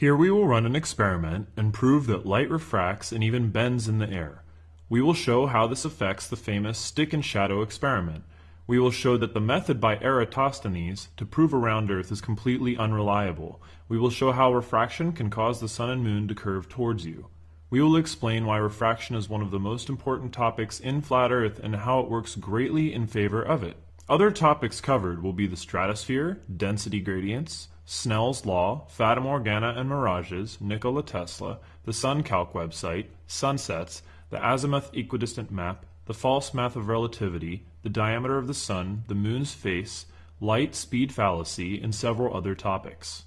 Here we will run an experiment and prove that light refracts and even bends in the air. We will show how this affects the famous stick and shadow experiment. We will show that the method by Eratosthenes to prove a round earth is completely unreliable. We will show how refraction can cause the sun and moon to curve towards you. We will explain why refraction is one of the most important topics in flat earth and how it works greatly in favor of it. Other topics covered will be the stratosphere, density gradients, Snell's law, Fata Morgana and mirages, Nikola Tesla, the SunCalc website, sunsets, the azimuth equidistant map, the false math of relativity, the diameter of the sun, the moon's face, light speed fallacy, and several other topics.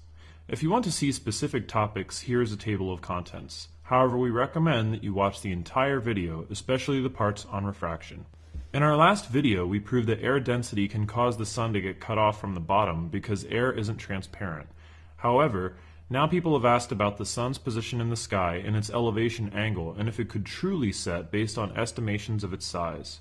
If you want to see specific topics, here is a table of contents. However, we recommend that you watch the entire video, especially the parts on refraction. In our last video, we proved that air density can cause the sun to get cut off from the bottom because air isn't transparent. However, now people have asked about the sun's position in the sky and its elevation angle and if it could truly set based on estimations of its size.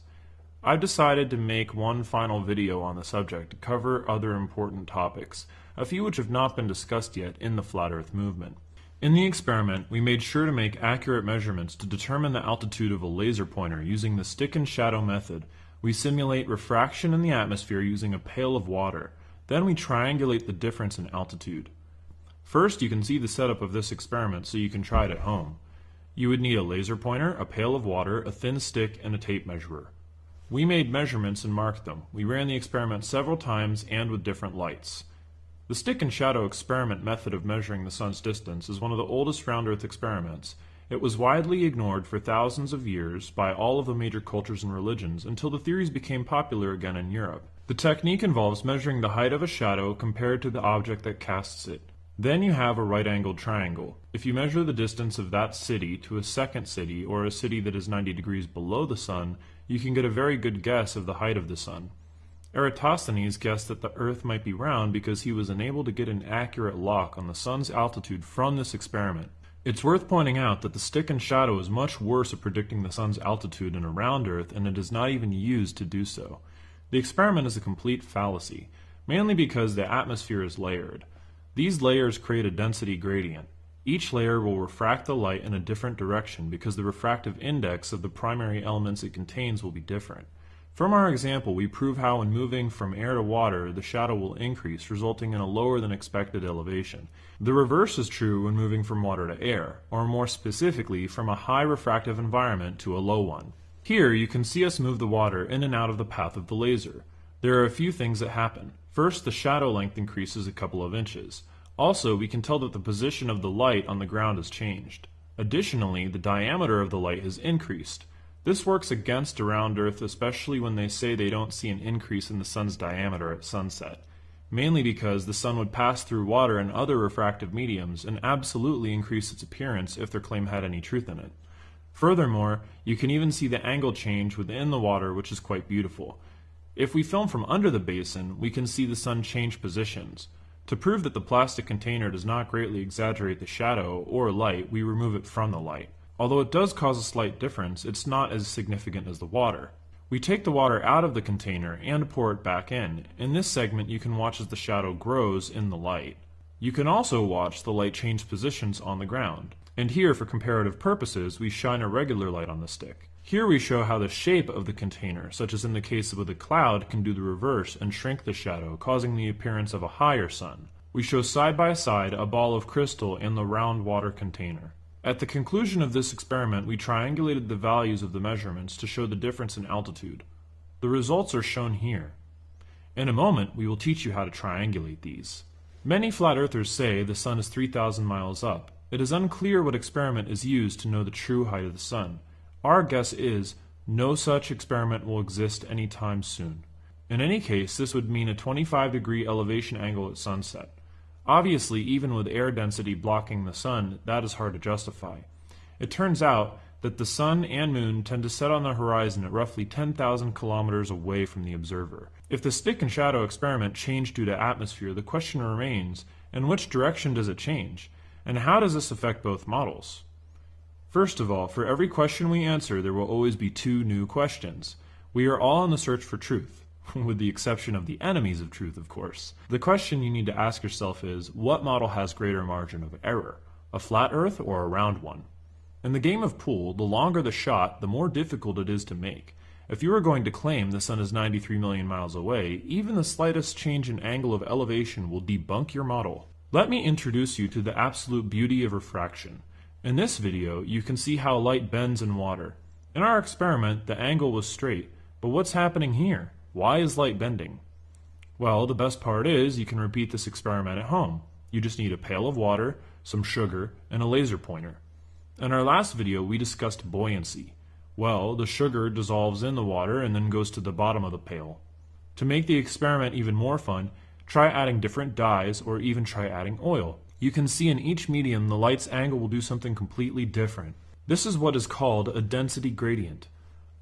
I've decided to make one final video on the subject to cover other important topics, a few which have not been discussed yet in the flat earth movement. In the experiment, we made sure to make accurate measurements to determine the altitude of a laser pointer using the stick and shadow method. We simulate refraction in the atmosphere using a pail of water. Then we triangulate the difference in altitude. First, you can see the setup of this experiment so you can try it at home. You would need a laser pointer, a pail of water, a thin stick, and a tape measurer. We made measurements and marked them. We ran the experiment several times and with different lights. The stick and shadow experiment method of measuring the sun's distance is one of the oldest round Earth experiments. It was widely ignored for thousands of years by all of the major cultures and religions until the theories became popular again in Europe. The technique involves measuring the height of a shadow compared to the object that casts it. Then you have a right-angled triangle. If you measure the distance of that city to a second city or a city that is 90 degrees below the sun, you can get a very good guess of the height of the sun. Eratosthenes guessed that the Earth might be round because he was unable to get an accurate lock on the sun's altitude from this experiment. It's worth pointing out that the stick and shadow is much worse at predicting the sun's altitude in a round Earth and it is not even used to do so. The experiment is a complete fallacy, mainly because the atmosphere is layered. These layers create a density gradient. Each layer will refract the light in a different direction because the refractive index of the primary elements it contains will be different. From our example, we prove how when moving from air to water, the shadow will increase, resulting in a lower than expected elevation. The reverse is true when moving from water to air, or more specifically, from a high refractive environment to a low one. Here, you can see us move the water in and out of the path of the laser. There are a few things that happen. First, the shadow length increases a couple of inches. Also, we can tell that the position of the light on the ground has changed. Additionally, the diameter of the light has increased. This works against around Earth, especially when they say they don't see an increase in the sun's diameter at sunset, mainly because the sun would pass through water and other refractive mediums and absolutely increase its appearance if their claim had any truth in it. Furthermore, you can even see the angle change within the water, which is quite beautiful. If we film from under the basin, we can see the sun change positions. To prove that the plastic container does not greatly exaggerate the shadow or light, we remove it from the light. Although it does cause a slight difference, it's not as significant as the water. We take the water out of the container and pour it back in. In this segment you can watch as the shadow grows in the light. You can also watch the light change positions on the ground. And here, for comparative purposes, we shine a regular light on the stick. Here we show how the shape of the container, such as in the case of a cloud, can do the reverse and shrink the shadow, causing the appearance of a higher sun. We show side by side a ball of crystal and the round water container. At the conclusion of this experiment, we triangulated the values of the measurements to show the difference in altitude. The results are shown here. In a moment, we will teach you how to triangulate these. Many flat earthers say the sun is 3,000 miles up. It is unclear what experiment is used to know the true height of the sun. Our guess is no such experiment will exist anytime soon. In any case, this would mean a 25 degree elevation angle at sunset. Obviously, even with air density blocking the sun, that is hard to justify. It turns out that the sun and moon tend to set on the horizon at roughly 10,000 kilometers away from the observer. If the stick and shadow experiment changed due to atmosphere, the question remains, in which direction does it change? And how does this affect both models? First of all, for every question we answer, there will always be two new questions. We are all in the search for truth. with the exception of the enemies of truth, of course. The question you need to ask yourself is, what model has greater margin of error? A flat Earth or a round one? In the game of pool, the longer the shot, the more difficult it is to make. If you are going to claim the sun is 93 million miles away, even the slightest change in angle of elevation will debunk your model. Let me introduce you to the absolute beauty of refraction. In this video, you can see how light bends in water. In our experiment, the angle was straight, but what's happening here? Why is light bending? Well, the best part is you can repeat this experiment at home. You just need a pail of water, some sugar, and a laser pointer. In our last video, we discussed buoyancy. Well, the sugar dissolves in the water and then goes to the bottom of the pail. To make the experiment even more fun, try adding different dyes or even try adding oil. You can see in each medium the light's angle will do something completely different. This is what is called a density gradient.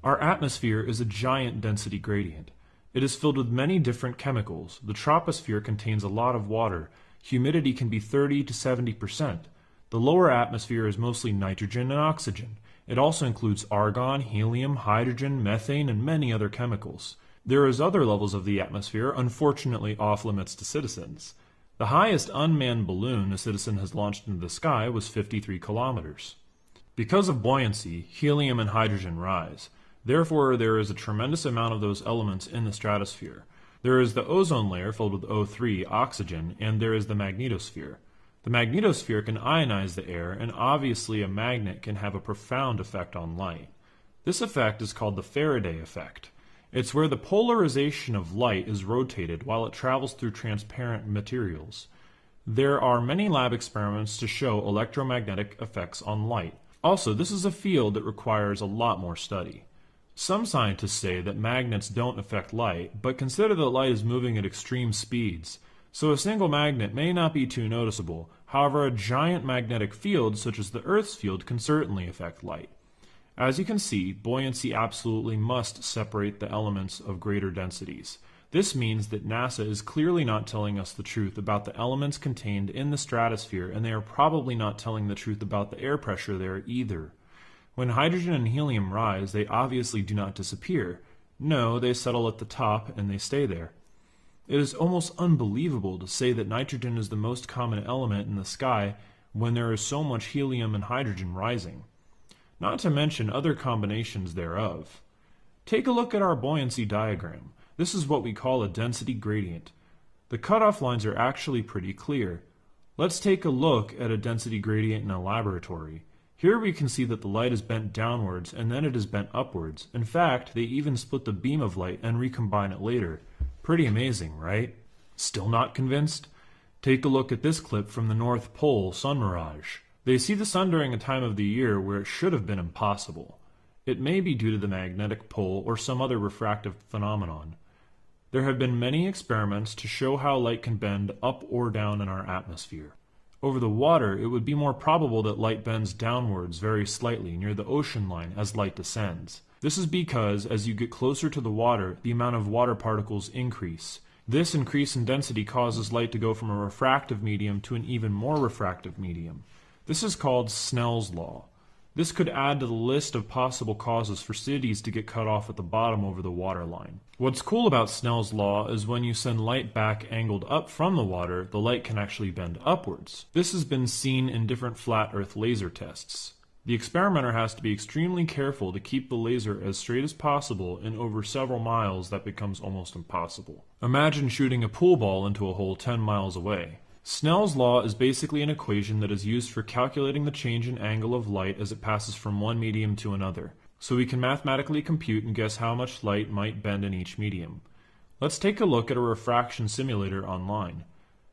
Our atmosphere is a giant density gradient. It is filled with many different chemicals. The troposphere contains a lot of water. Humidity can be 30 to 70 percent. The lower atmosphere is mostly nitrogen and oxygen. It also includes argon, helium, hydrogen, methane, and many other chemicals. There is other levels of the atmosphere, unfortunately off limits to citizens. The highest unmanned balloon a citizen has launched into the sky was 53 kilometers. Because of buoyancy, helium and hydrogen rise. Therefore, there is a tremendous amount of those elements in the stratosphere. There is the ozone layer filled with O3, oxygen, and there is the magnetosphere. The magnetosphere can ionize the air, and obviously a magnet can have a profound effect on light. This effect is called the Faraday effect. It's where the polarization of light is rotated while it travels through transparent materials. There are many lab experiments to show electromagnetic effects on light. Also, this is a field that requires a lot more study. Some scientists say that magnets don't affect light, but consider that light is moving at extreme speeds. So a single magnet may not be too noticeable. However, a giant magnetic field, such as the Earth's field, can certainly affect light. As you can see, buoyancy absolutely must separate the elements of greater densities. This means that NASA is clearly not telling us the truth about the elements contained in the stratosphere, and they are probably not telling the truth about the air pressure there either. When hydrogen and helium rise, they obviously do not disappear. No, they settle at the top and they stay there. It is almost unbelievable to say that nitrogen is the most common element in the sky when there is so much helium and hydrogen rising not to mention other combinations thereof. Take a look at our buoyancy diagram. This is what we call a density gradient. The cutoff lines are actually pretty clear. Let's take a look at a density gradient in a laboratory. Here we can see that the light is bent downwards and then it is bent upwards. In fact, they even split the beam of light and recombine it later. Pretty amazing, right? Still not convinced? Take a look at this clip from the North Pole sun mirage. They see the sun during a time of the year where it should have been impossible. It may be due to the magnetic pole or some other refractive phenomenon. There have been many experiments to show how light can bend up or down in our atmosphere. Over the water, it would be more probable that light bends downwards very slightly near the ocean line as light descends. This is because, as you get closer to the water, the amount of water particles increase. This increase in density causes light to go from a refractive medium to an even more refractive medium. This is called Snell's law. This could add to the list of possible causes for cities to get cut off at the bottom over the water line. What's cool about Snell's law is when you send light back angled up from the water, the light can actually bend upwards. This has been seen in different flat earth laser tests. The experimenter has to be extremely careful to keep the laser as straight as possible and over several miles that becomes almost impossible. Imagine shooting a pool ball into a hole 10 miles away. Snell's law is basically an equation that is used for calculating the change in angle of light as it passes from one medium to another, so we can mathematically compute and guess how much light might bend in each medium. Let's take a look at a refraction simulator online.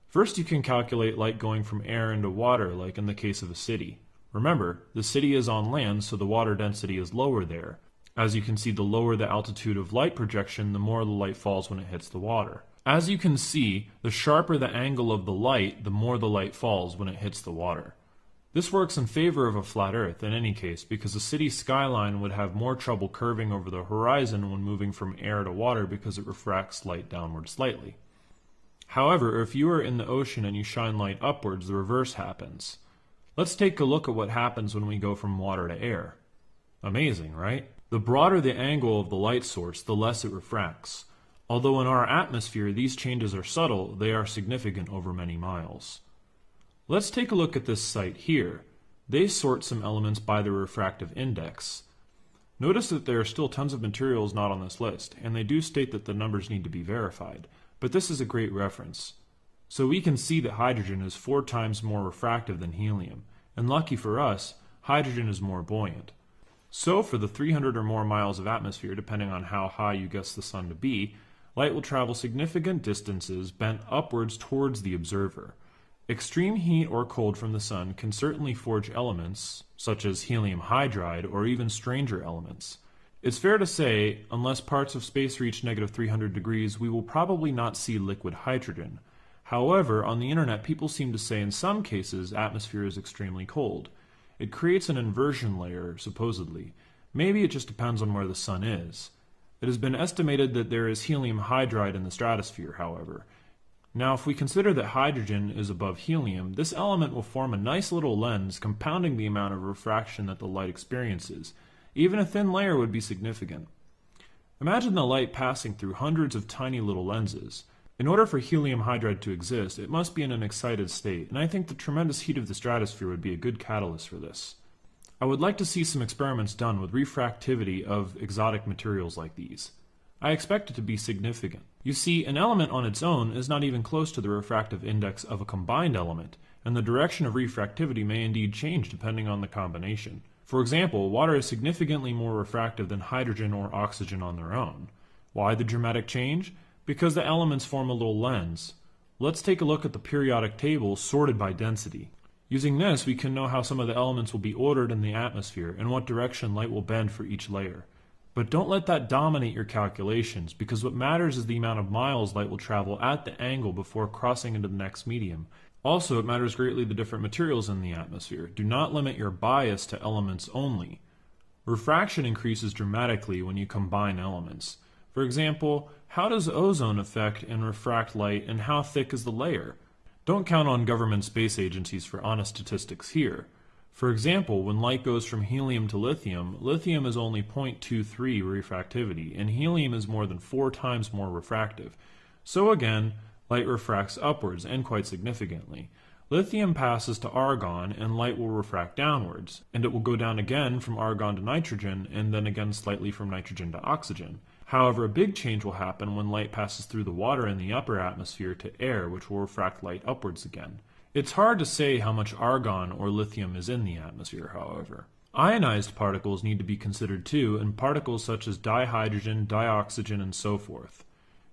First you can calculate light going from air into water like in the case of a city. Remember, the city is on land so the water density is lower there. As you can see, the lower the altitude of light projection, the more the light falls when it hits the water. As you can see, the sharper the angle of the light, the more the light falls when it hits the water. This works in favor of a flat Earth in any case because a city skyline would have more trouble curving over the horizon when moving from air to water because it refracts light downward slightly. However, if you are in the ocean and you shine light upwards, the reverse happens. Let's take a look at what happens when we go from water to air. Amazing, right? The broader the angle of the light source, the less it refracts. Although in our atmosphere these changes are subtle, they are significant over many miles. Let's take a look at this site here. They sort some elements by their refractive index. Notice that there are still tons of materials not on this list, and they do state that the numbers need to be verified, but this is a great reference. So we can see that hydrogen is four times more refractive than helium, and lucky for us, hydrogen is more buoyant. So for the 300 or more miles of atmosphere, depending on how high you guess the sun to be, light will travel significant distances bent upwards towards the observer. Extreme heat or cold from the sun can certainly forge elements, such as helium hydride or even stranger elements. It's fair to say, unless parts of space reach negative 300 degrees, we will probably not see liquid hydrogen. However, on the internet, people seem to say in some cases atmosphere is extremely cold. It creates an inversion layer, supposedly. Maybe it just depends on where the sun is. It has been estimated that there is helium hydride in the stratosphere, however, now if we consider that hydrogen is above helium, this element will form a nice little lens compounding the amount of refraction that the light experiences. Even a thin layer would be significant. Imagine the light passing through hundreds of tiny little lenses. In order for helium hydride to exist, it must be in an excited state, and I think the tremendous heat of the stratosphere would be a good catalyst for this. I would like to see some experiments done with refractivity of exotic materials like these. I expect it to be significant. You see, an element on its own is not even close to the refractive index of a combined element, and the direction of refractivity may indeed change depending on the combination. For example, water is significantly more refractive than hydrogen or oxygen on their own. Why the dramatic change? Because the elements form a little lens. Let's take a look at the periodic table sorted by density. Using this, we can know how some of the elements will be ordered in the atmosphere and what direction light will bend for each layer. But don't let that dominate your calculations, because what matters is the amount of miles light will travel at the angle before crossing into the next medium. Also, it matters greatly the different materials in the atmosphere. Do not limit your bias to elements only. Refraction increases dramatically when you combine elements. For example, how does ozone affect and refract light, and how thick is the layer? Don't count on government space agencies for honest statistics here. For example, when light goes from helium to lithium, lithium is only 0.23 refractivity, and helium is more than four times more refractive. So again, light refracts upwards, and quite significantly. Lithium passes to argon, and light will refract downwards, and it will go down again from argon to nitrogen, and then again slightly from nitrogen to oxygen. However, a big change will happen when light passes through the water in the upper atmosphere to air, which will refract light upwards again. It's hard to say how much argon or lithium is in the atmosphere, however. Ionized particles need to be considered too, and particles such as dihydrogen, dioxygen, and so forth.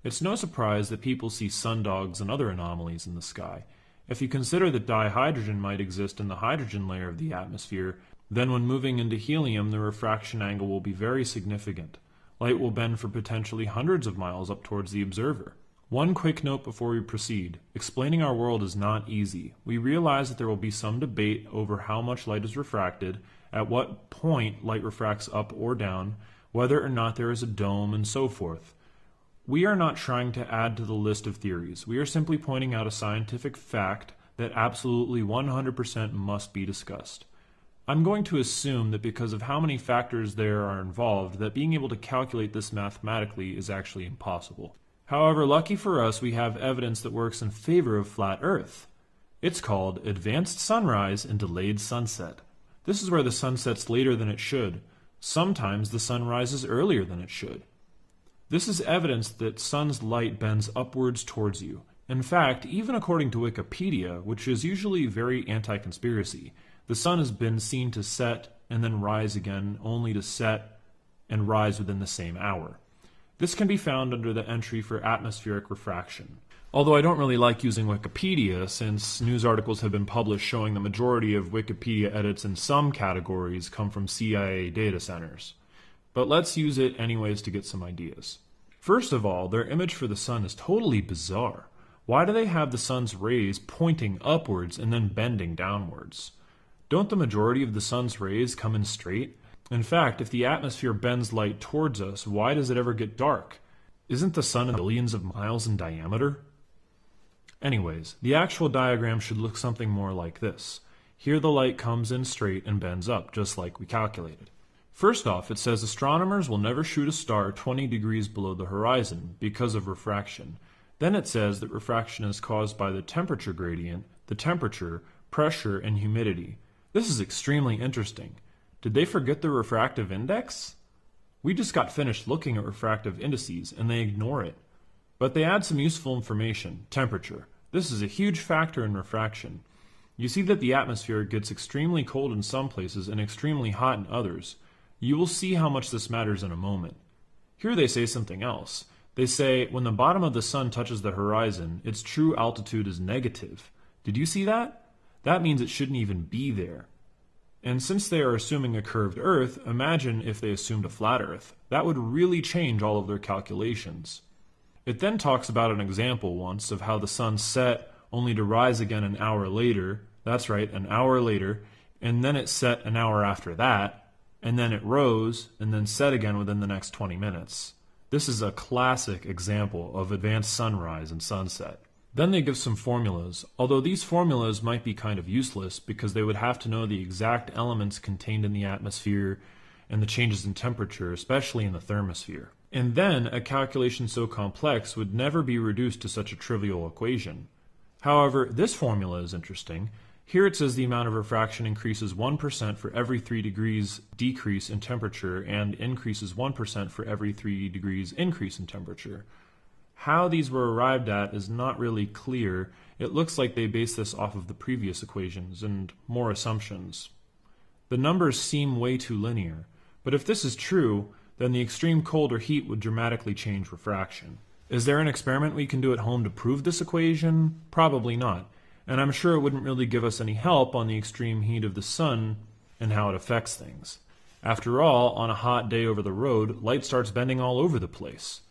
It's no surprise that people see sundogs and other anomalies in the sky. If you consider that dihydrogen might exist in the hydrogen layer of the atmosphere, then when moving into helium, the refraction angle will be very significant. Light will bend for potentially hundreds of miles up towards the observer. One quick note before we proceed. Explaining our world is not easy. We realize that there will be some debate over how much light is refracted, at what point light refracts up or down, whether or not there is a dome, and so forth. We are not trying to add to the list of theories. We are simply pointing out a scientific fact that absolutely 100% must be discussed. I'm going to assume that because of how many factors there are involved, that being able to calculate this mathematically is actually impossible. However, lucky for us, we have evidence that works in favor of flat Earth. It's called advanced sunrise and delayed sunset. This is where the sun sets later than it should. Sometimes the sun rises earlier than it should. This is evidence that sun's light bends upwards towards you. In fact, even according to Wikipedia, which is usually very anti-conspiracy, the sun has been seen to set and then rise again, only to set and rise within the same hour. This can be found under the entry for atmospheric refraction. Although I don't really like using Wikipedia, since news articles have been published showing the majority of Wikipedia edits in some categories come from CIA data centers. But let's use it anyways to get some ideas. First of all, their image for the sun is totally bizarre. Why do they have the sun's rays pointing upwards and then bending downwards? Don't the majority of the sun's rays come in straight? In fact, if the atmosphere bends light towards us, why does it ever get dark? Isn't the sun billions of miles in diameter? Anyways, the actual diagram should look something more like this. Here the light comes in straight and bends up, just like we calculated. First off, it says astronomers will never shoot a star 20 degrees below the horizon because of refraction. Then it says that refraction is caused by the temperature gradient, the temperature, pressure, and humidity. This is extremely interesting. Did they forget the refractive index? We just got finished looking at refractive indices and they ignore it. But they add some useful information temperature. This is a huge factor in refraction. You see that the atmosphere gets extremely cold in some places and extremely hot in others. You will see how much this matters in a moment. Here they say something else. They say when the bottom of the sun touches the horizon, its true altitude is negative. Did you see that? That means it shouldn't even be there. And since they are assuming a curved Earth, imagine if they assumed a flat Earth. That would really change all of their calculations. It then talks about an example once of how the sun set only to rise again an hour later. That's right, an hour later, and then it set an hour after that, and then it rose and then set again within the next 20 minutes. This is a classic example of advanced sunrise and sunset. Then they give some formulas, although these formulas might be kind of useless because they would have to know the exact elements contained in the atmosphere and the changes in temperature, especially in the thermosphere. And then a calculation so complex would never be reduced to such a trivial equation. However, this formula is interesting here it says the amount of refraction increases 1% for every 3 degrees decrease in temperature and increases 1% for every 3 degrees increase in temperature. How these were arrived at is not really clear. It looks like they base this off of the previous equations and more assumptions. The numbers seem way too linear, but if this is true, then the extreme cold or heat would dramatically change refraction. Is there an experiment we can do at home to prove this equation? Probably not and I'm sure it wouldn't really give us any help on the extreme heat of the sun and how it affects things. After all, on a hot day over the road, light starts bending all over the place.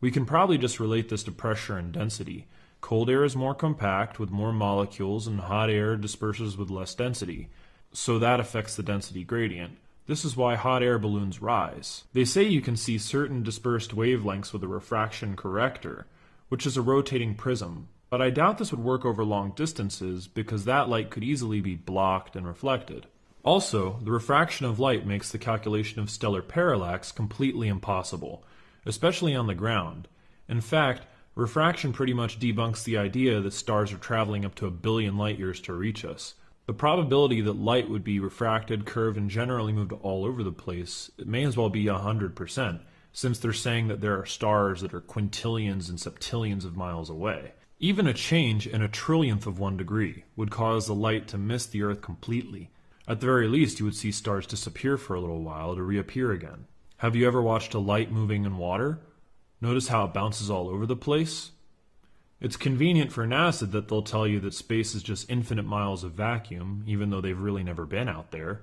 We can probably just relate this to pressure and density. Cold air is more compact with more molecules, and hot air disperses with less density. So that affects the density gradient. This is why hot air balloons rise. They say you can see certain dispersed wavelengths with a refraction corrector, which is a rotating prism, but I doubt this would work over long distances because that light could easily be blocked and reflected. Also, the refraction of light makes the calculation of stellar parallax completely impossible, especially on the ground. In fact, refraction pretty much debunks the idea that stars are traveling up to a billion light years to reach us. The probability that light would be refracted, curved, and generally moved all over the place may as well be 100%, since they're saying that there are stars that are quintillions and septillions of miles away. Even a change in a trillionth of one degree would cause the light to miss the Earth completely. At the very least, you would see stars disappear for a little while to reappear again. Have you ever watched a light moving in water? Notice how it bounces all over the place? It's convenient for NASA that they'll tell you that space is just infinite miles of vacuum, even though they've really never been out there.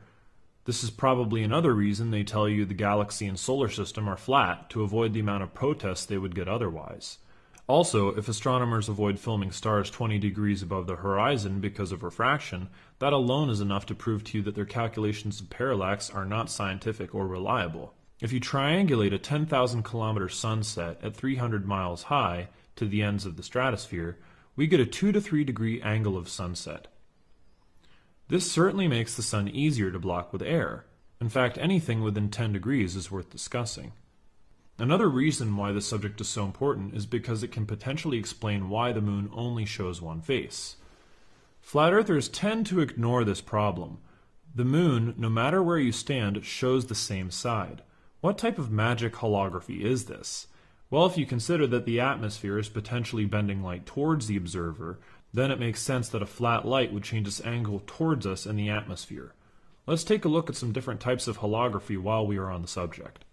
This is probably another reason they tell you the galaxy and solar system are flat to avoid the amount of protests they would get otherwise. Also, if astronomers avoid filming stars 20 degrees above the horizon because of refraction, that alone is enough to prove to you that their calculations of parallax are not scientific or reliable. If you triangulate a 10,000 kilometer sunset at 300 miles high to the ends of the stratosphere, we get a 2 to 3 degree angle of sunset. This certainly makes the sun easier to block with air. In fact, anything within 10 degrees is worth discussing. Another reason why this subject is so important is because it can potentially explain why the moon only shows one face. Flat earthers tend to ignore this problem. The moon, no matter where you stand, shows the same side. What type of magic holography is this? Well, if you consider that the atmosphere is potentially bending light towards the observer, then it makes sense that a flat light would change its angle towards us in the atmosphere. Let's take a look at some different types of holography while we are on the subject.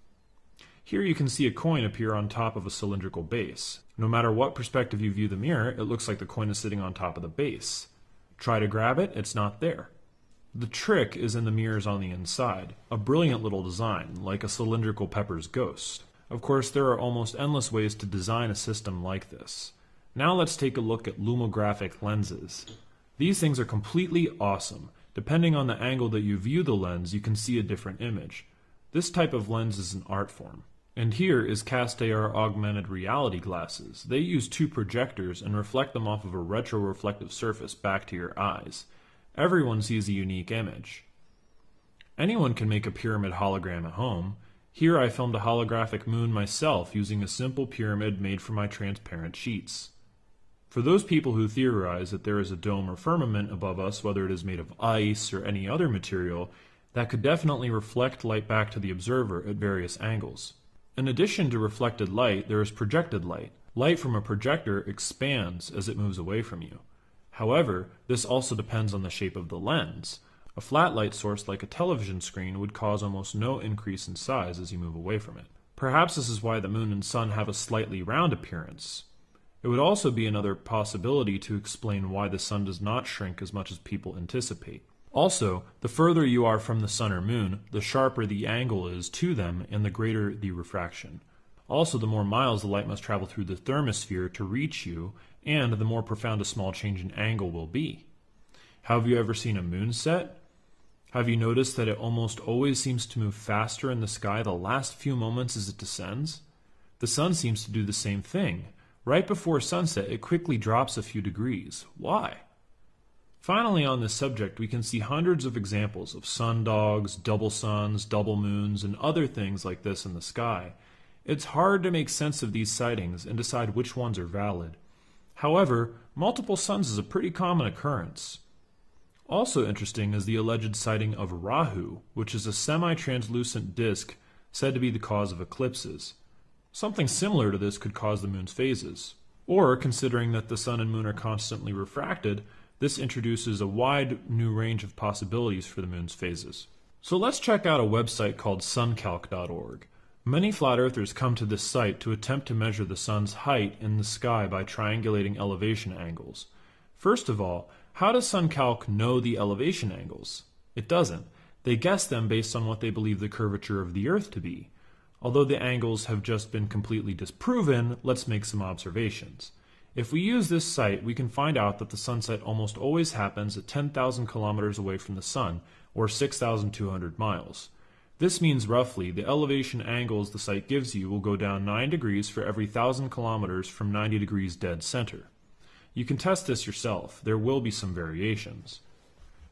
Here you can see a coin appear on top of a cylindrical base. No matter what perspective you view the mirror, it looks like the coin is sitting on top of the base. Try to grab it, it's not there. The trick is in the mirrors on the inside, a brilliant little design, like a cylindrical Pepper's ghost. Of course, there are almost endless ways to design a system like this. Now let's take a look at lumographic lenses. These things are completely awesome. Depending on the angle that you view the lens, you can see a different image. This type of lens is an art form. And here is CastAR augmented reality glasses. They use two projectors and reflect them off of a retroreflective surface back to your eyes. Everyone sees a unique image. Anyone can make a pyramid hologram at home. Here I filmed a holographic moon myself using a simple pyramid made from my transparent sheets. For those people who theorize that there is a dome or firmament above us, whether it is made of ice or any other material, that could definitely reflect light back to the observer at various angles. In addition to reflected light, there is projected light. Light from a projector expands as it moves away from you. However, this also depends on the shape of the lens. A flat light source like a television screen would cause almost no increase in size as you move away from it. Perhaps this is why the moon and sun have a slightly round appearance. It would also be another possibility to explain why the sun does not shrink as much as people anticipate. Also, the further you are from the sun or moon, the sharper the angle is to them and the greater the refraction. Also, the more miles the light must travel through the thermosphere to reach you, and the more profound a small change in angle will be. Have you ever seen a moon set? Have you noticed that it almost always seems to move faster in the sky the last few moments as it descends? The sun seems to do the same thing. Right before sunset, it quickly drops a few degrees. Why? Finally, on this subject, we can see hundreds of examples of sundogs, double suns, double moons, and other things like this in the sky. It's hard to make sense of these sightings and decide which ones are valid. However, multiple suns is a pretty common occurrence. Also interesting is the alleged sighting of Rahu, which is a semi-translucent disk said to be the cause of eclipses. Something similar to this could cause the moon's phases. Or, considering that the sun and moon are constantly refracted, this introduces a wide new range of possibilities for the moon's phases. So let's check out a website called suncalc.org. Many flat earthers come to this site to attempt to measure the sun's height in the sky by triangulating elevation angles. First of all, how does SunCalc know the elevation angles? It doesn't. They guess them based on what they believe the curvature of the Earth to be. Although the angles have just been completely disproven, let's make some observations. If we use this site, we can find out that the sunset almost always happens at 10,000 kilometers away from the sun, or 6,200 miles. This means roughly the elevation angles the site gives you will go down 9 degrees for every 1,000 kilometers from 90 degrees dead center. You can test this yourself. There will be some variations.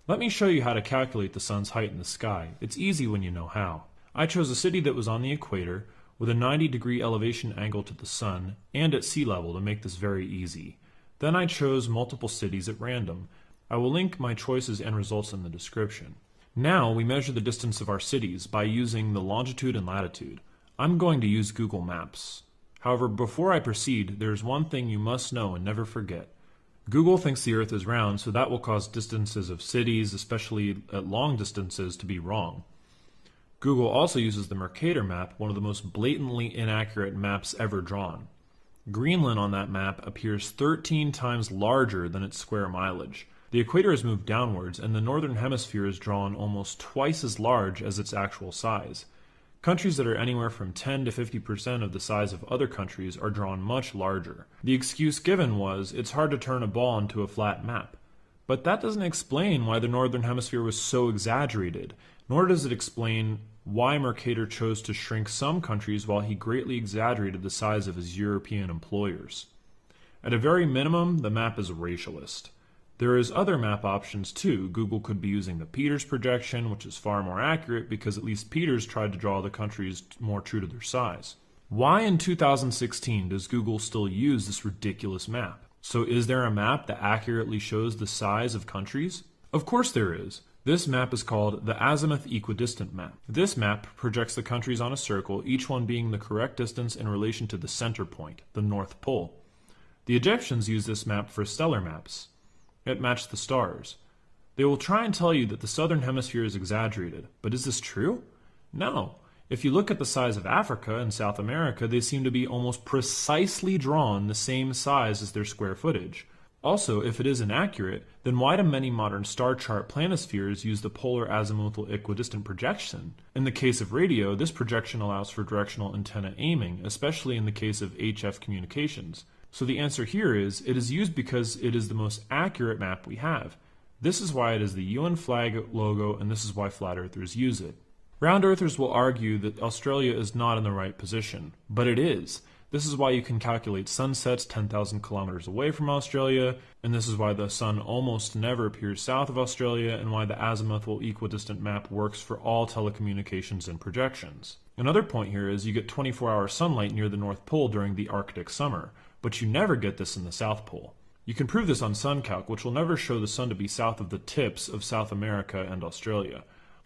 Let me show you how to calculate the sun's height in the sky. It's easy when you know how. I chose a city that was on the equator with a 90 degree elevation angle to the sun and at sea level to make this very easy. Then I chose multiple cities at random. I will link my choices and results in the description. Now we measure the distance of our cities by using the longitude and latitude. I'm going to use Google Maps. However, before I proceed, there is one thing you must know and never forget. Google thinks the Earth is round, so that will cause distances of cities, especially at long distances, to be wrong. Google also uses the Mercator map, one of the most blatantly inaccurate maps ever drawn. Greenland on that map appears 13 times larger than its square mileage. The equator is moved downwards, and the northern hemisphere is drawn almost twice as large as its actual size. Countries that are anywhere from 10 to 50% of the size of other countries are drawn much larger. The excuse given was it's hard to turn a ball into a flat map. But that doesn't explain why the Northern Hemisphere was so exaggerated, nor does it explain why Mercator chose to shrink some countries while he greatly exaggerated the size of his European employers. At a very minimum, the map is racialist. There is other map options too. Google could be using the Peters projection, which is far more accurate because at least Peters tried to draw the countries more true to their size. Why in 2016 does Google still use this ridiculous map? So is there a map that accurately shows the size of countries? Of course there is. This map is called the azimuth equidistant map. This map projects the countries on a circle, each one being the correct distance in relation to the center point, the North Pole. The Egyptians used this map for stellar maps. It matched the stars. They will try and tell you that the southern hemisphere is exaggerated, but is this true? No. If you look at the size of Africa and South America, they seem to be almost precisely drawn the same size as their square footage. Also, if it is inaccurate, then why do many modern star chart planispheres use the polar azimuthal equidistant projection? In the case of radio, this projection allows for directional antenna aiming, especially in the case of HF communications. So the answer here is it is used because it is the most accurate map we have. This is why it is the UN flag logo and this is why flat earthers use it. Round earthers will argue that Australia is not in the right position, but it is. This is why you can calculate sunsets 10,000 kilometers away from Australia, and this is why the sun almost never appears south of Australia, and why the azimuthal equidistant map works for all telecommunications and projections. Another point here is you get 24 hour sunlight near the North Pole during the Arctic summer, but you never get this in the South Pole. You can prove this on SunCalc, which will never show the sun to be south of the tips of South America and Australia.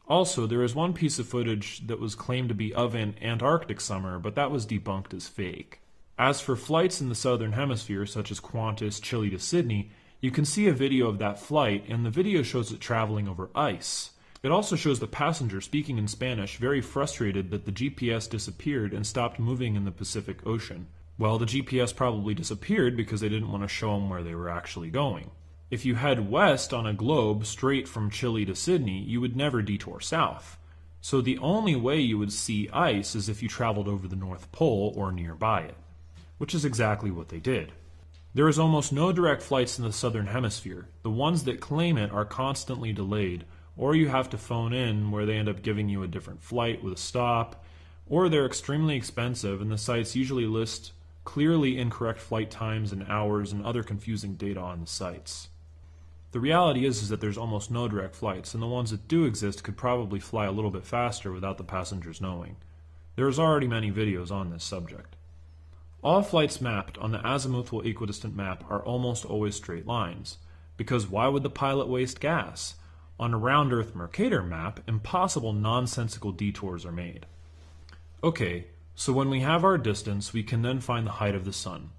Also, there is one piece of footage that was claimed to be of an Antarctic summer, but that was debunked as fake. As for flights in the southern hemisphere, such as Qantas, Chile to Sydney, you can see a video of that flight, and the video shows it traveling over ice. It also shows the passenger speaking in Spanish, very frustrated that the GPS disappeared and stopped moving in the Pacific Ocean. Well, the GPS probably disappeared because they didn't want to show them where they were actually going. If you head west on a globe straight from Chile to Sydney, you would never detour south. So the only way you would see ice is if you traveled over the North Pole or nearby it, which is exactly what they did. There is almost no direct flights in the southern hemisphere. The ones that claim it are constantly delayed, or you have to phone in where they end up giving you a different flight with a stop, or they're extremely expensive and the sites usually list clearly incorrect flight times and hours and other confusing data on the sites. The reality is, is that there's almost no direct flights, and the ones that do exist could probably fly a little bit faster without the passengers knowing. There's already many videos on this subject. All flights mapped on the azimuthal equidistant map are almost always straight lines, because why would the pilot waste gas? On a round Earth Mercator map, impossible nonsensical detours are made. Okay, so when we have our distance, we can then find the height of the sun.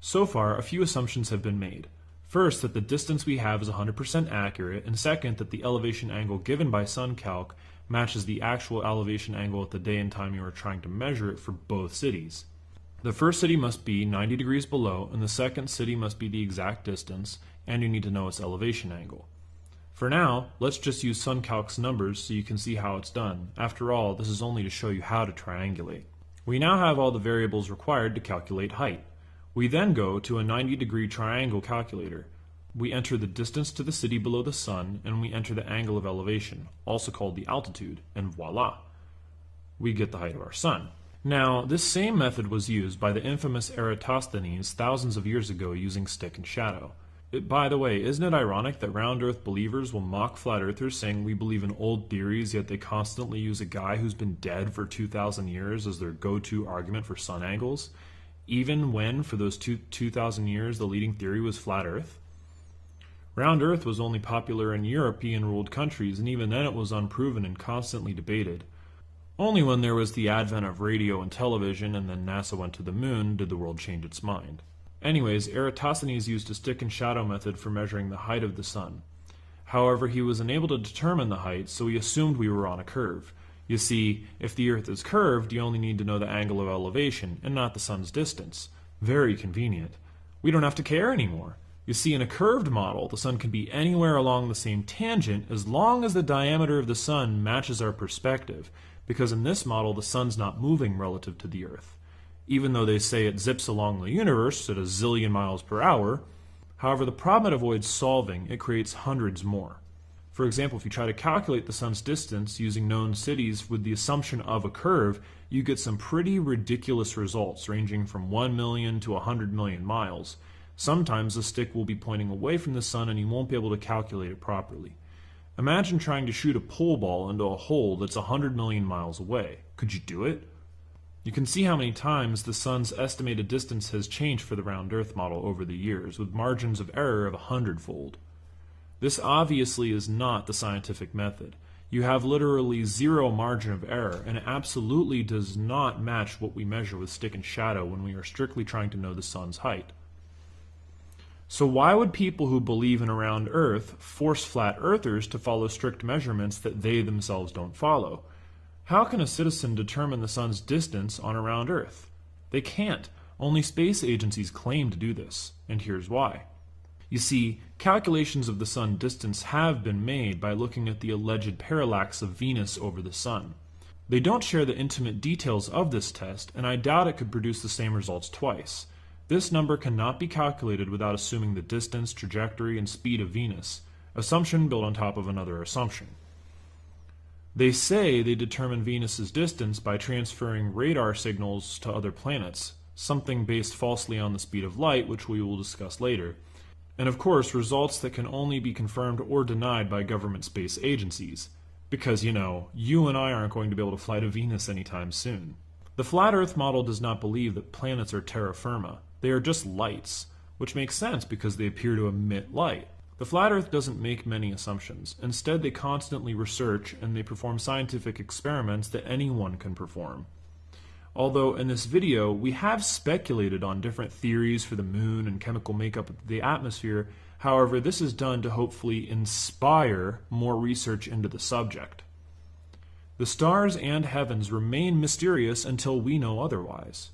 So far, a few assumptions have been made. First, that the distance we have is 100% accurate, and second, that the elevation angle given by SunCalc matches the actual elevation angle at the day and time you are trying to measure it for both cities. The first city must be 90 degrees below, and the second city must be the exact distance, and you need to know its elevation angle. For now, let's just use SunCalc's numbers so you can see how it's done. After all, this is only to show you how to triangulate. We now have all the variables required to calculate height. We then go to a 90 degree triangle calculator. We enter the distance to the city below the sun, and we enter the angle of elevation, also called the altitude, and voila! We get the height of our sun. Now, this same method was used by the infamous Eratosthenes thousands of years ago using stick and shadow. It, by the way, isn't it ironic that round earth believers will mock flat earthers saying we believe in old theories, yet they constantly use a guy who's been dead for 2,000 years as their go to argument for sun angles? even when, for those 2,000 years, the leading theory was flat Earth? Round Earth was only popular in European ruled countries, and even then it was unproven and constantly debated. Only when there was the advent of radio and television, and then NASA went to the moon, did the world change its mind. Anyways, Eratosthenes used a stick and shadow method for measuring the height of the sun. However, he was unable to determine the height, so he assumed we were on a curve. You see, if the Earth is curved, you only need to know the angle of elevation and not the sun's distance. Very convenient. We don't have to care anymore. You see, in a curved model, the sun can be anywhere along the same tangent as long as the diameter of the sun matches our perspective, because in this model, the sun's not moving relative to the Earth. Even though they say it zips along the universe at a zillion miles per hour, however, the problem it avoids solving, it creates hundreds more. For example, if you try to calculate the sun's distance using known cities with the assumption of a curve, you get some pretty ridiculous results ranging from 1 million to 100 million miles. Sometimes the stick will be pointing away from the sun and you won't be able to calculate it properly. Imagine trying to shoot a pole ball into a hole that's 100 million miles away. Could you do it? You can see how many times the sun's estimated distance has changed for the round Earth model over the years, with margins of error of a hundredfold. This obviously is not the scientific method. You have literally zero margin of error, and it absolutely does not match what we measure with stick and shadow when we are strictly trying to know the sun's height. So why would people who believe in a round Earth force flat earthers to follow strict measurements that they themselves don't follow? How can a citizen determine the sun's distance on a round Earth? They can't. Only space agencies claim to do this, and here's why. You see, calculations of the sun distance have been made by looking at the alleged parallax of Venus over the sun. They don't share the intimate details of this test, and I doubt it could produce the same results twice. This number cannot be calculated without assuming the distance, trajectory, and speed of Venus, assumption built on top of another assumption. They say they determine Venus's distance by transferring radar signals to other planets, something based falsely on the speed of light, which we will discuss later. And of course, results that can only be confirmed or denied by government space agencies. Because, you know, you and I aren't going to be able to fly to Venus anytime soon. The flat Earth model does not believe that planets are terra firma. They are just lights, which makes sense because they appear to emit light. The flat Earth doesn't make many assumptions. Instead, they constantly research and they perform scientific experiments that anyone can perform. Although in this video, we have speculated on different theories for the moon and chemical makeup of the atmosphere, however, this is done to hopefully inspire more research into the subject. The stars and heavens remain mysterious until we know otherwise.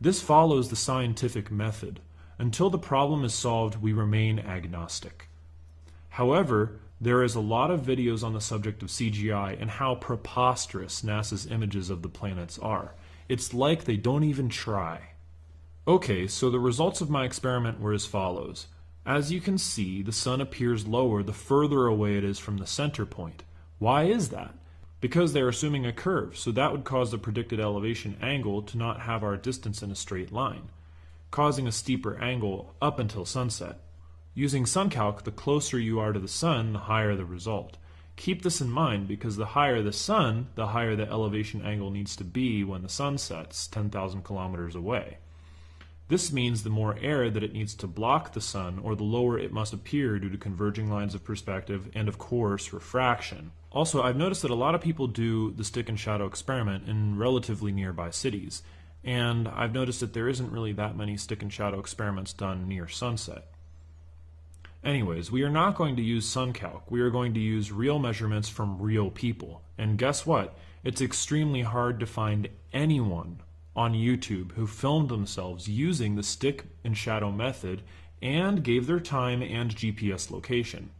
This follows the scientific method. Until the problem is solved, we remain agnostic. However, there is a lot of videos on the subject of CGI and how preposterous NASA's images of the planets are. It's like they don't even try. Okay, so the results of my experiment were as follows. As you can see, the sun appears lower the further away it is from the center point. Why is that? Because they're assuming a curve, so that would cause the predicted elevation angle to not have our distance in a straight line causing a steeper angle up until sunset. Using SunCalc, the closer you are to the sun, the higher the result. Keep this in mind because the higher the sun, the higher the elevation angle needs to be when the sun sets 10,000 kilometers away. This means the more air that it needs to block the sun, or the lower it must appear due to converging lines of perspective and, of course, refraction. Also, I've noticed that a lot of people do the stick and shadow experiment in relatively nearby cities and I've noticed that there isn't really that many stick and shadow experiments done near sunset. Anyways, we are not going to use SunCalc. We are going to use real measurements from real people. And guess what? It's extremely hard to find anyone on YouTube who filmed themselves using the stick and shadow method and gave their time and GPS location.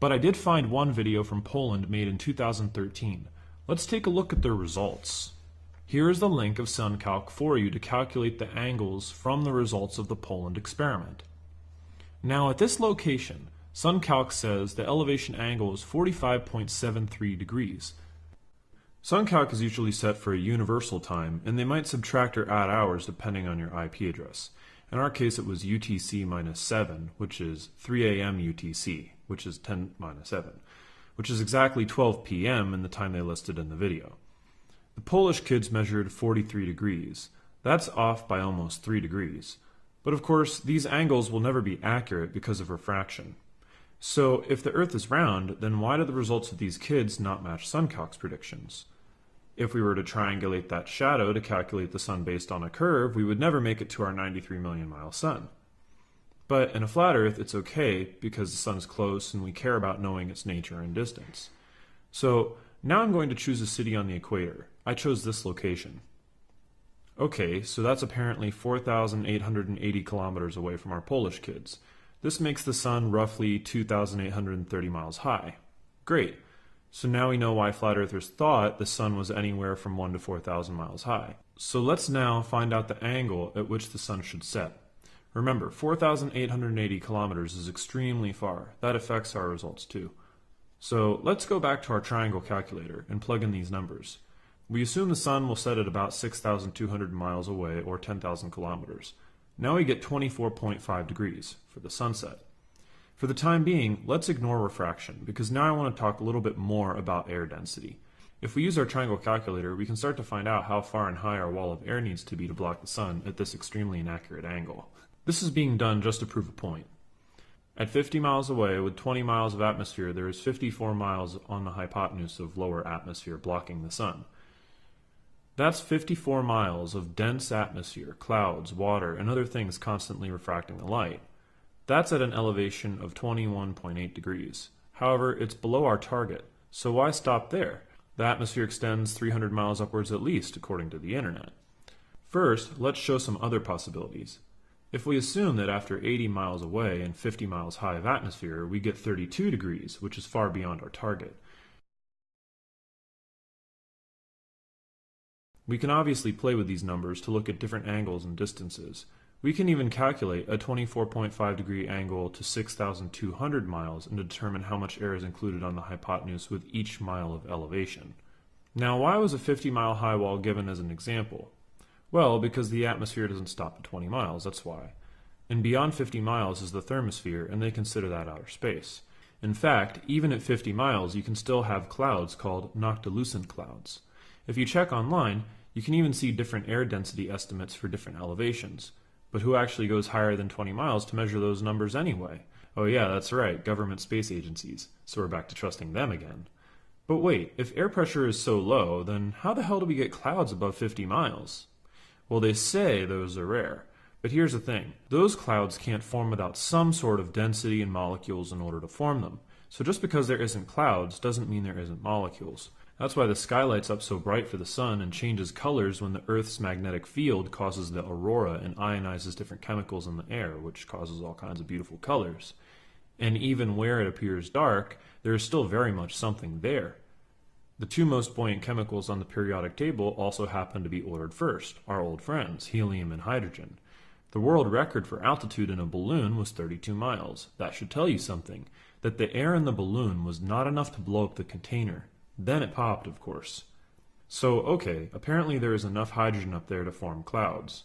But I did find one video from Poland made in 2013. Let's take a look at their results. Here is the link of SunCalc for you to calculate the angles from the results of the Poland experiment. Now at this location, SunCalc says the elevation angle is 45.73 degrees. SunCalc is usually set for a universal time, and they might subtract or add hours depending on your IP address. In our case, it was UTC minus 7, which is 3 a.m. UTC, which is 10 minus 7, which is exactly 12 p.m. in the time they listed in the video. The Polish kids measured 43 degrees. That's off by almost 3 degrees. But of course, these angles will never be accurate because of refraction. So, if the Earth is round, then why do the results of these kids not match SunCalc's predictions? If we were to triangulate that shadow to calculate the sun based on a curve, we would never make it to our 93 million mile sun. But in a flat Earth, it's okay because the sun is close and we care about knowing its nature and distance. So now I'm going to choose a city on the equator. I chose this location. Okay, so that's apparently 4,880 kilometers away from our Polish kids. This makes the sun roughly 2,830 miles high. Great. So now we know why flat earthers thought the sun was anywhere from 1 to 4,000 miles high. So let's now find out the angle at which the sun should set. Remember, 4,880 kilometers is extremely far. That affects our results too. So let's go back to our triangle calculator and plug in these numbers. We assume the sun will set at about 6,200 miles away or 10,000 kilometers. Now we get 24.5 degrees for the sunset. For the time being, let's ignore refraction because now I want to talk a little bit more about air density. If we use our triangle calculator, we can start to find out how far and high our wall of air needs to be to block the sun at this extremely inaccurate angle. This is being done just to prove a point. At 50 miles away, with 20 miles of atmosphere, there is 54 miles on the hypotenuse of lower atmosphere blocking the sun. That's 54 miles of dense atmosphere, clouds, water, and other things constantly refracting the light. That's at an elevation of 21.8 degrees. However, it's below our target, so why stop there? The atmosphere extends 300 miles upwards at least, according to the internet. First, let's show some other possibilities. If we assume that after 80 miles away and 50 miles high of atmosphere, we get 32 degrees, which is far beyond our target, We can obviously play with these numbers to look at different angles and distances. We can even calculate a 24.5 degree angle to 6,200 miles and determine how much air is included on the hypotenuse with each mile of elevation. Now, why was a 50 mile high wall given as an example? Well, because the atmosphere doesn't stop at 20 miles, that's why. And beyond 50 miles is the thermosphere, and they consider that outer space. In fact, even at 50 miles, you can still have clouds called noctilucent clouds. If you check online, you can even see different air density estimates for different elevations. But who actually goes higher than 20 miles to measure those numbers anyway? Oh, yeah, that's right, government space agencies. So we're back to trusting them again. But wait, if air pressure is so low, then how the hell do we get clouds above 50 miles? Well, they say those are rare. But here's the thing those clouds can't form without some sort of density in molecules in order to form them. So just because there isn't clouds doesn't mean there isn't molecules. That's why the sky lights up so bright for the sun and changes colors when the Earth's magnetic field causes the aurora and ionizes different chemicals in the air, which causes all kinds of beautiful colors. And even where it appears dark, there is still very much something there. The two most buoyant chemicals on the periodic table also happen to be ordered first, our old friends, helium and hydrogen. The world record for altitude in a balloon was 32 miles. That should tell you something, that the air in the balloon was not enough to blow up the container. Then it popped, of course. So, okay, apparently there is enough hydrogen up there to form clouds.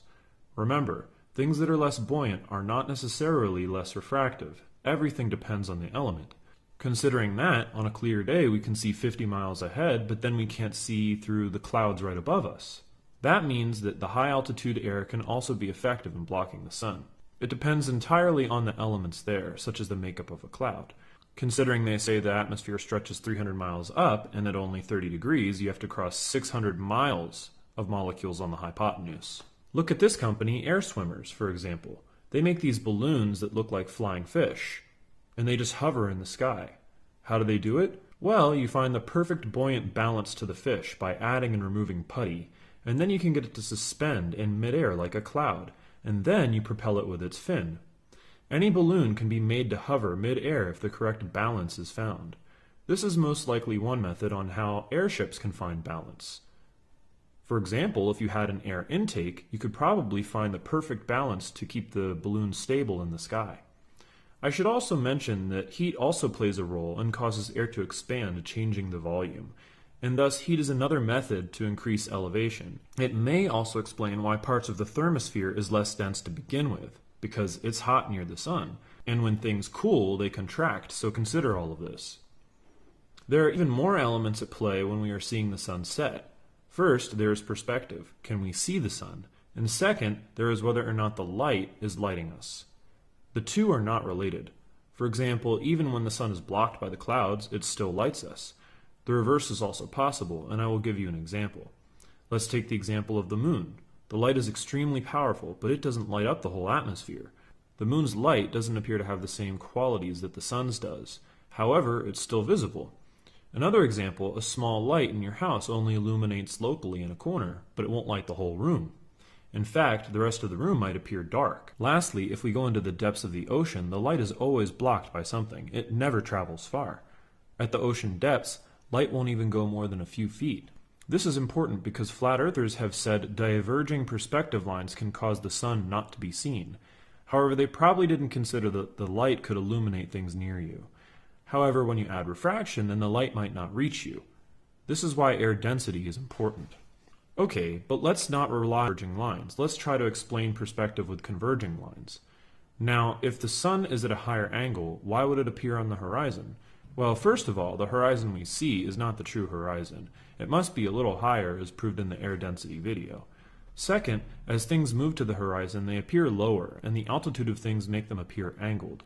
Remember, things that are less buoyant are not necessarily less refractive. Everything depends on the element. Considering that, on a clear day we can see 50 miles ahead, but then we can't see through the clouds right above us. That means that the high altitude air can also be effective in blocking the sun. It depends entirely on the elements there, such as the makeup of a cloud. Considering they say the atmosphere stretches 300 miles up, and at only 30 degrees, you have to cross 600 miles of molecules on the hypotenuse. Look at this company, Air Swimmers, for example. They make these balloons that look like flying fish, and they just hover in the sky. How do they do it? Well, you find the perfect buoyant balance to the fish by adding and removing putty, and then you can get it to suspend in midair like a cloud, and then you propel it with its fin. Any balloon can be made to hover midair if the correct balance is found. This is most likely one method on how airships can find balance. For example, if you had an air intake, you could probably find the perfect balance to keep the balloon stable in the sky. I should also mention that heat also plays a role and causes air to expand, changing the volume and thus heat is another method to increase elevation. It may also explain why parts of the thermosphere is less dense to begin with, because it's hot near the sun, and when things cool, they contract, so consider all of this. There are even more elements at play when we are seeing the sun set. First, there is perspective. Can we see the sun? And second, there is whether or not the light is lighting us. The two are not related. For example, even when the sun is blocked by the clouds, it still lights us. The reverse is also possible, and I will give you an example. Let's take the example of the moon. The light is extremely powerful, but it doesn't light up the whole atmosphere. The moon's light doesn't appear to have the same qualities that the sun's does. However, it's still visible. Another example, a small light in your house only illuminates locally in a corner, but it won't light the whole room. In fact, the rest of the room might appear dark. Lastly, if we go into the depths of the ocean, the light is always blocked by something. It never travels far. At the ocean depths, light won't even go more than a few feet. This is important because flat earthers have said diverging perspective lines can cause the sun not to be seen. However, they probably didn't consider that the light could illuminate things near you. However, when you add refraction, then the light might not reach you. This is why air density is important. Okay, but let's not rely on converging lines. Let's try to explain perspective with converging lines. Now, if the sun is at a higher angle, why would it appear on the horizon? Well, first of all, the horizon we see is not the true horizon. It must be a little higher, as proved in the air density video. Second, as things move to the horizon, they appear lower, and the altitude of things make them appear angled.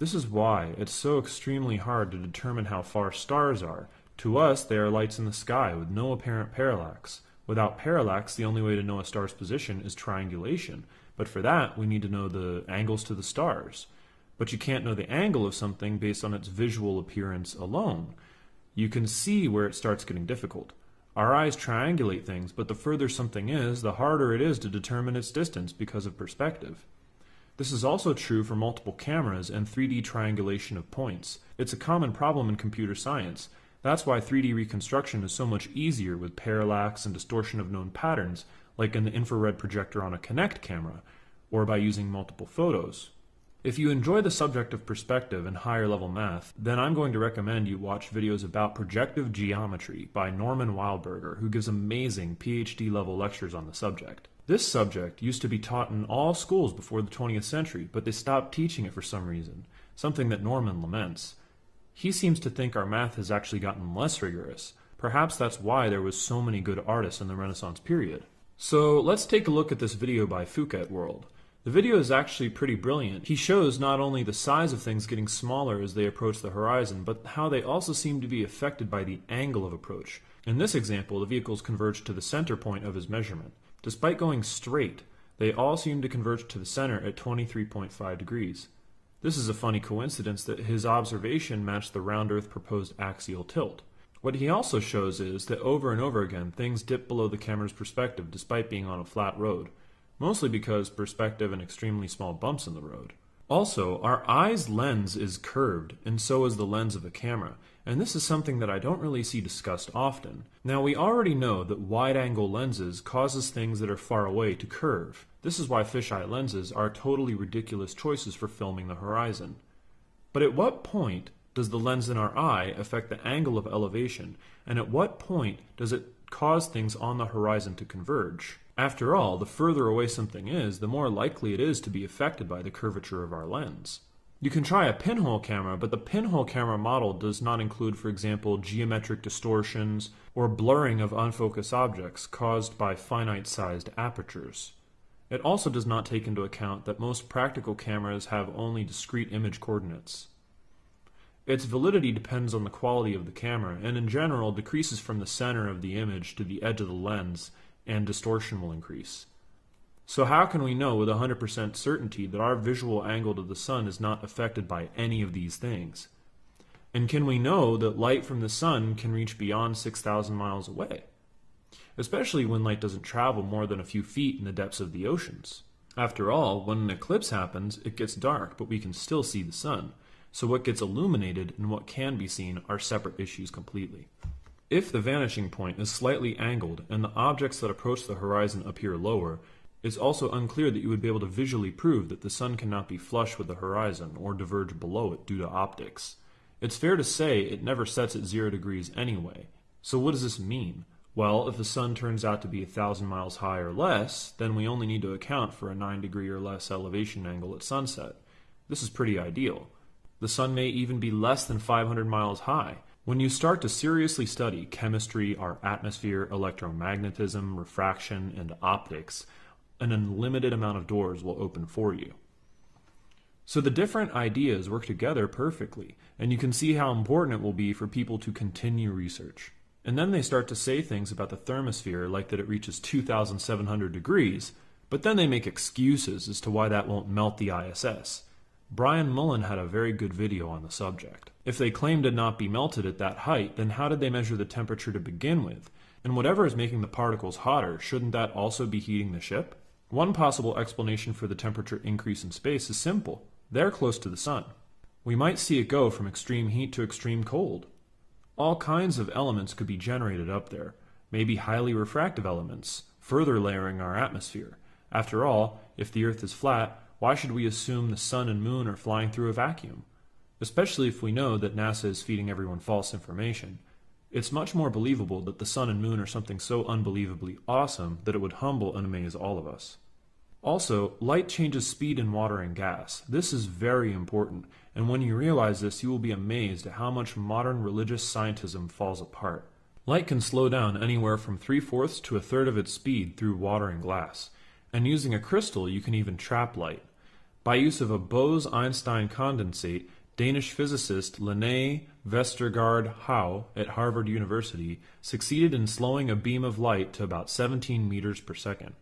This is why it's so extremely hard to determine how far stars are. To us, they are lights in the sky with no apparent parallax. Without parallax, the only way to know a star's position is triangulation, but for that, we need to know the angles to the stars but you can't know the angle of something based on its visual appearance alone. You can see where it starts getting difficult. Our eyes triangulate things, but the further something is, the harder it is to determine its distance because of perspective. This is also true for multiple cameras and 3D triangulation of points. It's a common problem in computer science. That's why 3D reconstruction is so much easier with parallax and distortion of known patterns, like in the infrared projector on a Kinect camera, or by using multiple photos. If you enjoy the subject of perspective and higher level math, then I'm going to recommend you watch videos about projective geometry by Norman Wildberger, who gives amazing PhD level lectures on the subject. This subject used to be taught in all schools before the 20th century, but they stopped teaching it for some reason, something that Norman laments. He seems to think our math has actually gotten less rigorous. Perhaps that's why there was so many good artists in the Renaissance period. So let's take a look at this video by Phuket World. The video is actually pretty brilliant. He shows not only the size of things getting smaller as they approach the horizon, but how they also seem to be affected by the angle of approach. In this example, the vehicles converge to the center point of his measurement. Despite going straight, they all seem to converge to the center at 23.5 degrees. This is a funny coincidence that his observation matched the round Earth proposed axial tilt. What he also shows is that over and over again things dip below the camera's perspective despite being on a flat road, mostly because perspective and extremely small bumps in the road. Also, our eye's lens is curved, and so is the lens of a camera, and this is something that I don't really see discussed often. Now, we already know that wide-angle lenses causes things that are far away to curve. This is why fisheye lenses are totally ridiculous choices for filming the horizon. But at what point does the lens in our eye affect the angle of elevation, and at what point does it cause things on the horizon to converge? After all, the further away something is, the more likely it is to be affected by the curvature of our lens. You can try a pinhole camera, but the pinhole camera model does not include, for example, geometric distortions or blurring of unfocused objects caused by finite-sized apertures. It also does not take into account that most practical cameras have only discrete image coordinates. Its validity depends on the quality of the camera, and in general decreases from the center of the image to the edge of the lens and distortion will increase. So how can we know with 100% certainty that our visual angle to the sun is not affected by any of these things? And can we know that light from the sun can reach beyond 6,000 miles away? Especially when light doesn't travel more than a few feet in the depths of the oceans. After all, when an eclipse happens, it gets dark, but we can still see the sun. So what gets illuminated and what can be seen are separate issues completely. If the vanishing point is slightly angled and the objects that approach the horizon appear lower, it's also unclear that you would be able to visually prove that the sun cannot be flush with the horizon or diverge below it due to optics. It's fair to say it never sets at zero degrees anyway. So what does this mean? Well, if the sun turns out to be a thousand miles high or less, then we only need to account for a 9 degree or less elevation angle at sunset. This is pretty ideal. The sun may even be less than 500 miles high, when you start to seriously study chemistry, our atmosphere, electromagnetism, refraction, and optics, an unlimited amount of doors will open for you. So the different ideas work together perfectly, and you can see how important it will be for people to continue research. And then they start to say things about the thermosphere like that it reaches 2,700 degrees, but then they make excuses as to why that won't melt the ISS. Brian Mullen had a very good video on the subject. If they claim to not be melted at that height, then how did they measure the temperature to begin with? And whatever is making the particles hotter, shouldn't that also be heating the ship? One possible explanation for the temperature increase in space is simple. They're close to the sun. We might see it go from extreme heat to extreme cold. All kinds of elements could be generated up there, maybe highly refractive elements, further layering our atmosphere. After all, if the Earth is flat, why should we assume the sun and moon are flying through a vacuum? Especially if we know that NASA is feeding everyone false information. It's much more believable that the sun and moon are something so unbelievably awesome that it would humble and amaze all of us. Also, light changes speed in water and gas. This is very important, and when you realize this, you will be amazed at how much modern religious scientism falls apart. Light can slow down anywhere from three fourths to a third of its speed through water and glass and using a crystal you can even trap light. By use of a Bose-Einstein condensate, Danish physicist Lene Vestergaard Hau at Harvard University succeeded in slowing a beam of light to about 17 meters per second.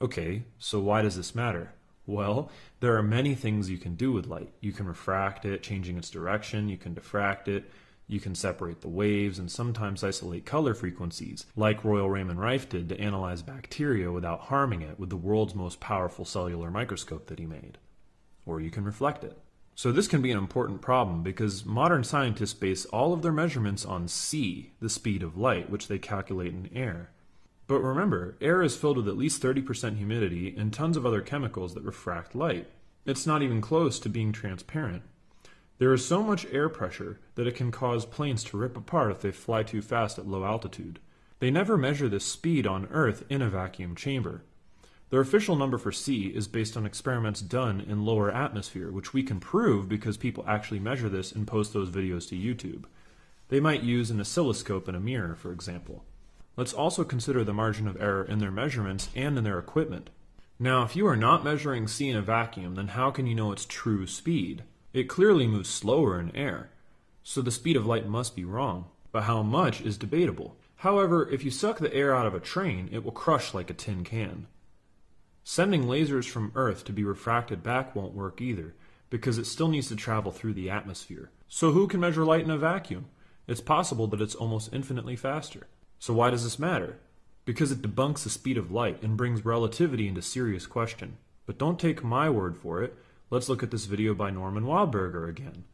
Okay, so why does this matter? Well, there are many things you can do with light. You can refract it, changing its direction, you can diffract it, you can separate the waves and sometimes isolate color frequencies, like Royal Raymond Rife did to analyze bacteria without harming it with the world's most powerful cellular microscope that he made. Or you can reflect it. So this can be an important problem because modern scientists base all of their measurements on c, the speed of light, which they calculate in air. But remember, air is filled with at least 30% humidity and tons of other chemicals that refract light. It's not even close to being transparent. There is so much air pressure that it can cause planes to rip apart if they fly too fast at low altitude. They never measure this speed on Earth in a vacuum chamber. Their official number for c is based on experiments done in lower atmosphere, which we can prove because people actually measure this and post those videos to YouTube. They might use an oscilloscope and a mirror, for example. Let's also consider the margin of error in their measurements and in their equipment. Now, if you are not measuring c in a vacuum, then how can you know its true speed? It clearly moves slower in air, so the speed of light must be wrong, but how much is debatable. However, if you suck the air out of a train, it will crush like a tin can. Sending lasers from Earth to be refracted back won't work either, because it still needs to travel through the atmosphere. So who can measure light in a vacuum? It's possible that it's almost infinitely faster. So why does this matter? Because it debunks the speed of light and brings relativity into serious question. But don't take my word for it. Let's look at this video by Norman Wildberger again.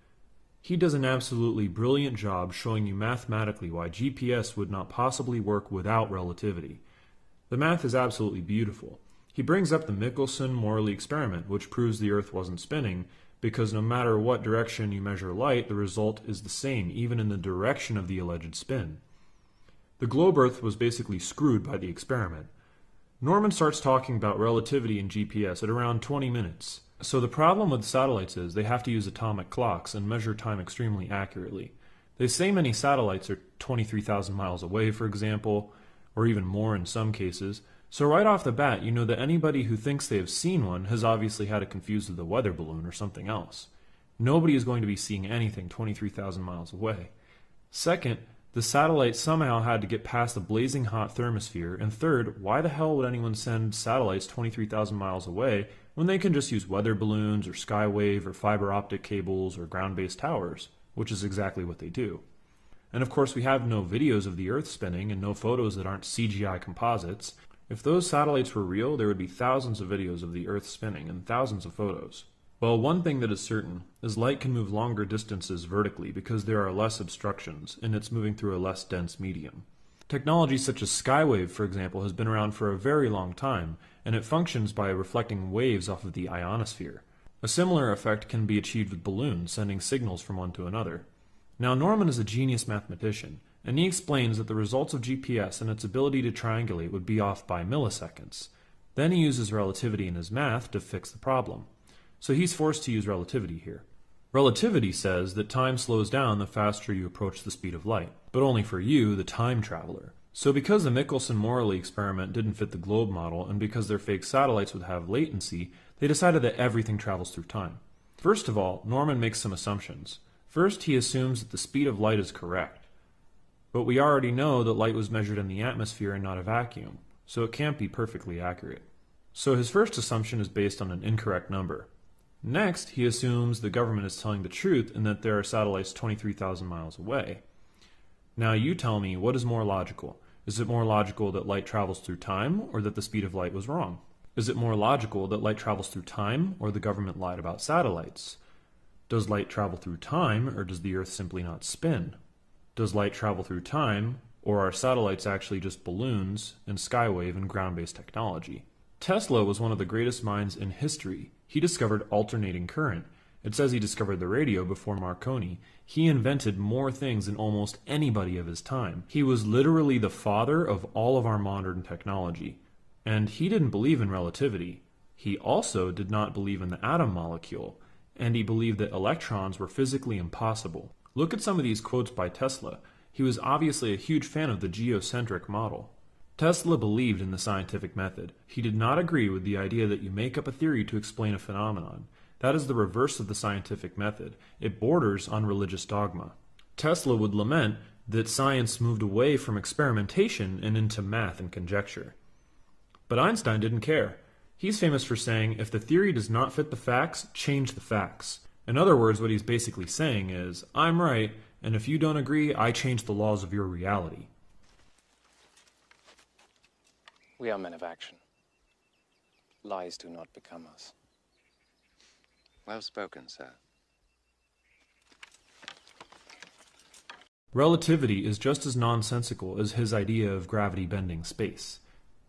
He does an absolutely brilliant job showing you mathematically why GPS would not possibly work without relativity. The math is absolutely beautiful. He brings up the Michelson-Morley experiment, which proves the Earth wasn't spinning, because no matter what direction you measure light, the result is the same, even in the direction of the alleged spin. The globe Earth was basically screwed by the experiment. Norman starts talking about relativity and GPS at around 20 minutes. So the problem with satellites is they have to use atomic clocks and measure time extremely accurately. They say many satellites are 23,000 miles away, for example, or even more in some cases, so right off the bat, you know that anybody who thinks they have seen one has obviously had it confused with a weather balloon or something else. Nobody is going to be seeing anything 23,000 miles away. Second, the satellite somehow had to get past the blazing hot thermosphere. And third, why the hell would anyone send satellites 23,000 miles away when they can just use weather balloons or skywave or fiber optic cables or ground based towers, which is exactly what they do. And of course, we have no videos of the Earth spinning and no photos that aren't CGI composites, if those satellites were real, there would be thousands of videos of the Earth spinning and thousands of photos. Well, one thing that is certain is light can move longer distances vertically because there are less obstructions and it's moving through a less dense medium. Technology such as Skywave, for example, has been around for a very long time, and it functions by reflecting waves off of the ionosphere. A similar effect can be achieved with balloons, sending signals from one to another. Now, Norman is a genius mathematician, and he explains that the results of GPS and its ability to triangulate would be off by milliseconds. Then he uses relativity in his math to fix the problem. So he's forced to use relativity here. Relativity says that time slows down the faster you approach the speed of light, but only for you, the time traveler. So because the Michelson-Morley experiment didn't fit the globe model, and because their fake satellites would have latency, they decided that everything travels through time. First of all, Norman makes some assumptions. First, he assumes that the speed of light is correct. But we already know that light was measured in the atmosphere and not a vacuum, so it can't be perfectly accurate. So his first assumption is based on an incorrect number. Next, he assumes the government is telling the truth and that there are satellites 23,000 miles away. Now you tell me, what is more logical? Is it more logical that light travels through time or that the speed of light was wrong? Is it more logical that light travels through time or the government lied about satellites? Does light travel through time or does the Earth simply not spin? Does light travel through time, or are satellites actually just balloons and skywave and ground-based technology? Tesla was one of the greatest minds in history. He discovered alternating current. It says he discovered the radio before Marconi. He invented more things than almost anybody of his time. He was literally the father of all of our modern technology. And he didn't believe in relativity. He also did not believe in the atom molecule, and he believed that electrons were physically impossible. Look at some of these quotes by Tesla. He was obviously a huge fan of the geocentric model. Tesla believed in the scientific method. He did not agree with the idea that you make up a theory to explain a phenomenon. That is the reverse of the scientific method. It borders on religious dogma. Tesla would lament that science moved away from experimentation and into math and conjecture. But Einstein didn't care. He's famous for saying, if the theory does not fit the facts, change the facts. In other words, what he's basically saying is, I'm right, and if you don't agree, I change the laws of your reality. We are men of action. Lies do not become us. Well spoken, sir. Relativity is just as nonsensical as his idea of gravity bending space.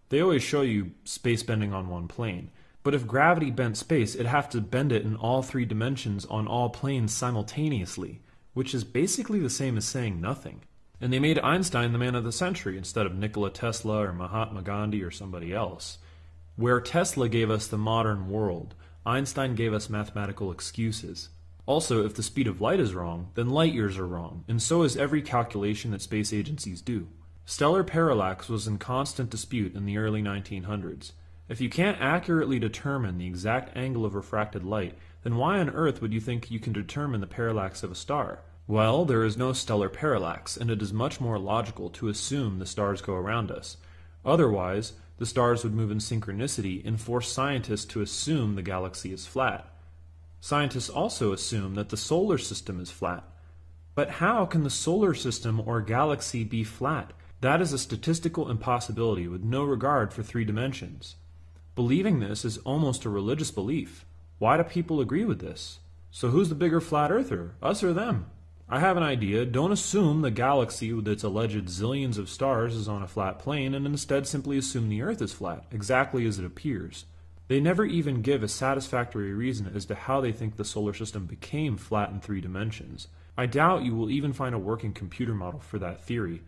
They always show you space bending on one plane, but if gravity bent space, it'd have to bend it in all three dimensions on all planes simultaneously, which is basically the same as saying nothing. And they made Einstein the man of the century instead of Nikola Tesla or Mahatma Gandhi or somebody else. Where Tesla gave us the modern world, Einstein gave us mathematical excuses. Also, if the speed of light is wrong, then light years are wrong, and so is every calculation that space agencies do. Stellar parallax was in constant dispute in the early 1900s. If you can't accurately determine the exact angle of refracted light, then why on earth would you think you can determine the parallax of a star? Well, there is no stellar parallax, and it is much more logical to assume the stars go around us. Otherwise, the stars would move in synchronicity and force scientists to assume the galaxy is flat. Scientists also assume that the solar system is flat. But how can the solar system or galaxy be flat? That is a statistical impossibility with no regard for three dimensions. Believing this is almost a religious belief. Why do people agree with this? So who's the bigger flat earther, us or them? I have an idea. Don't assume the galaxy with its alleged zillions of stars is on a flat plane, and instead simply assume the Earth is flat, exactly as it appears. They never even give a satisfactory reason as to how they think the solar system became flat in three dimensions. I doubt you will even find a working computer model for that theory,